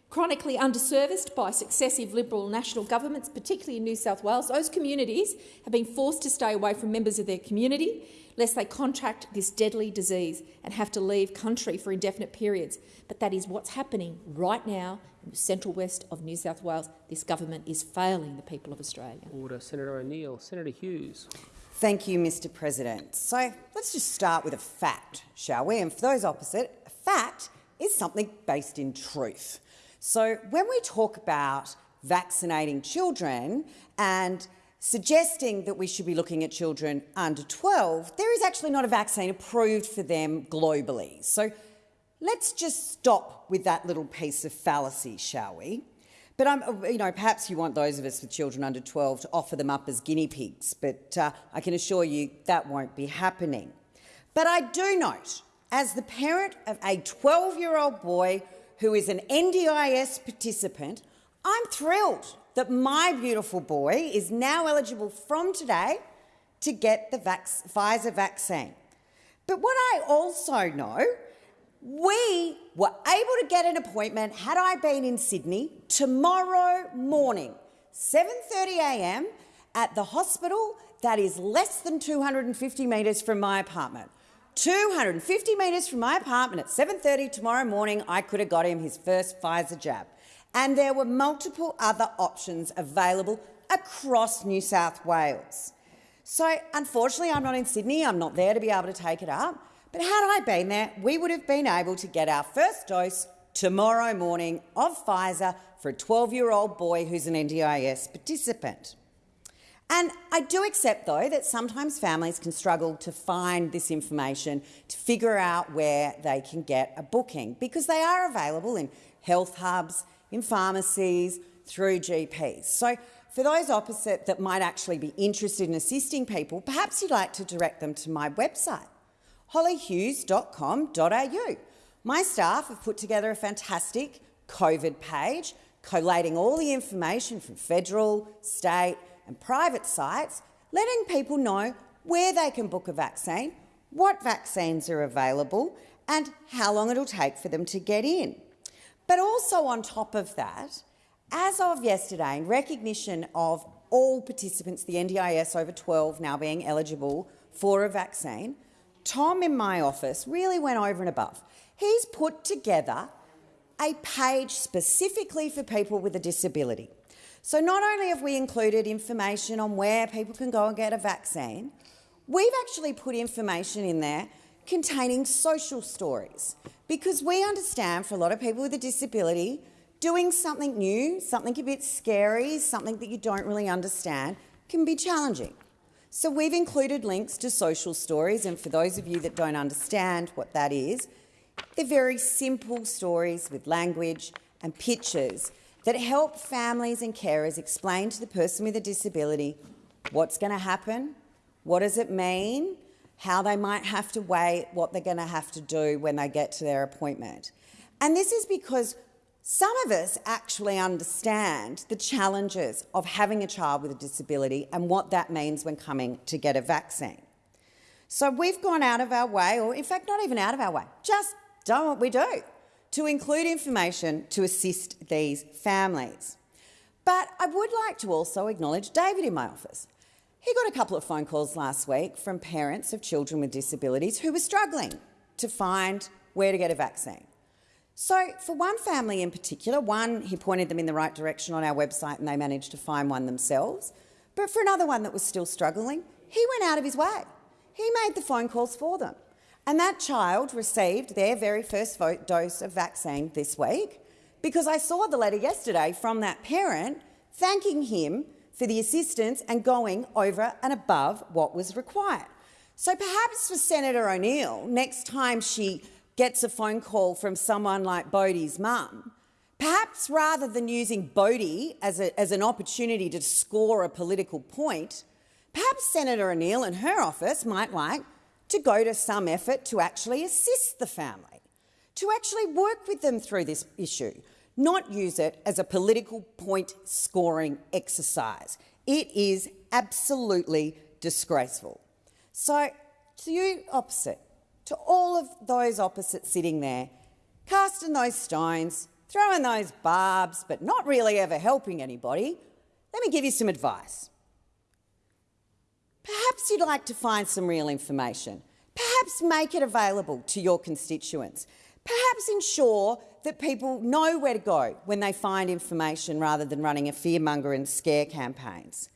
Chronically underserviced by successive Liberal national governments, particularly in New South Wales, those communities have been forced to stay away from members of their community lest they contract this deadly disease and have to leave country for indefinite periods. But that is what's happening right now in the central west of New South Wales. This government is failing the people of Australia. Order. Senator O'Neill. Senator Hughes. Thank you, Mr President. So let's just start with a fact, shall we? And for those opposite, a fact is something based in truth. So when we talk about vaccinating children and suggesting that we should be looking at children under 12, there is actually not a vaccine approved for them globally. So let's just stop with that little piece of fallacy, shall we? But I'm, you know, perhaps you want those of us with children under 12 to offer them up as guinea pigs, but uh, I can assure you that won't be happening. But I do note, as the parent of a 12-year-old boy who is an NDIS participant, I'm thrilled that my beautiful boy is now eligible from today to get the vac Pfizer vaccine. But what I also know we were able to get an appointment, had I been in Sydney, tomorrow morning, 7.30am at the hospital that is less than 250 metres from my apartment. 250 metres from my apartment at 7.30 tomorrow morning, I could have got him his first Pfizer jab. And there were multiple other options available across New South Wales. So unfortunately, I'm not in Sydney. I'm not there to be able to take it up. But had I been there, we would have been able to get our first dose tomorrow morning of Pfizer for a 12-year-old boy who's an NDIS participant. And I do accept, though, that sometimes families can struggle to find this information to figure out where they can get a booking because they are available in health hubs, in pharmacies, through GPs. So for those opposite that might actually be interested in assisting people, perhaps you'd like to direct them to my website, hollyhughes.com.au. My staff have put together a fantastic COVID page collating all the information from federal, state and private sites, letting people know where they can book a vaccine, what vaccines are available and how long it'll take for them to get in. But also on top of that, as of yesterday, in recognition of all participants, the NDIS over 12 now being eligible for a vaccine, Tom in my office really went over and above. He's put together a page specifically for people with a disability. So not only have we included information on where people can go and get a vaccine, we've actually put information in there containing social stories because we understand for a lot of people with a disability, doing something new, something a bit scary, something that you don't really understand can be challenging. So we've included links to social stories, and for those of you that don't understand what that is, they're very simple stories with language and pictures that help families and carers explain to the person with a disability what's going to happen, what does it mean, how they might have to wait, what they're going to have to do when they get to their appointment. And this is because some of us actually understand the challenges of having a child with a disability and what that means when coming to get a vaccine. So we've gone out of our way, or in fact not even out of our way, just done what we do, to include information to assist these families. But I would like to also acknowledge David in my office. He got a couple of phone calls last week from parents of children with disabilities who were struggling to find where to get a vaccine. So for one family in particular, one, he pointed them in the right direction on our website and they managed to find one themselves. But for another one that was still struggling, he went out of his way. He made the phone calls for them. And that child received their very first dose of vaccine this week because I saw the letter yesterday from that parent thanking him for the assistance and going over and above what was required. So perhaps for Senator O'Neill, next time she gets a phone call from someone like Bodie's mum, perhaps rather than using Bodie as, a, as an opportunity to score a political point, perhaps Senator O'Neill and her office might like to go to some effort to actually assist the family, to actually work with them through this issue, not use it as a political point scoring exercise. It is absolutely disgraceful. So to you opposite, to all of those opposite sitting there, casting those stones, throwing those barbs, but not really ever helping anybody, let me give you some advice. Perhaps you'd like to find some real information. Perhaps make it available to your constituents. Perhaps ensure that people know where to go when they find information rather than running a fearmonger and scare campaigns.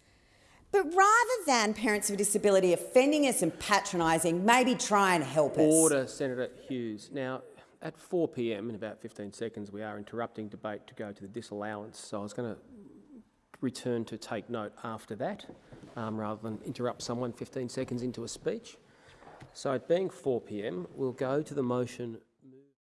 But rather than parents with disability offending us and patronising, maybe try and help us. Order, Senator Hughes. Now, at 4 p.m. in about 15 seconds, we are interrupting debate to go to the disallowance. So I was going to return to take note after that, um, rather than interrupt someone 15 seconds into a speech. So it being 4 p.m., we'll go to the motion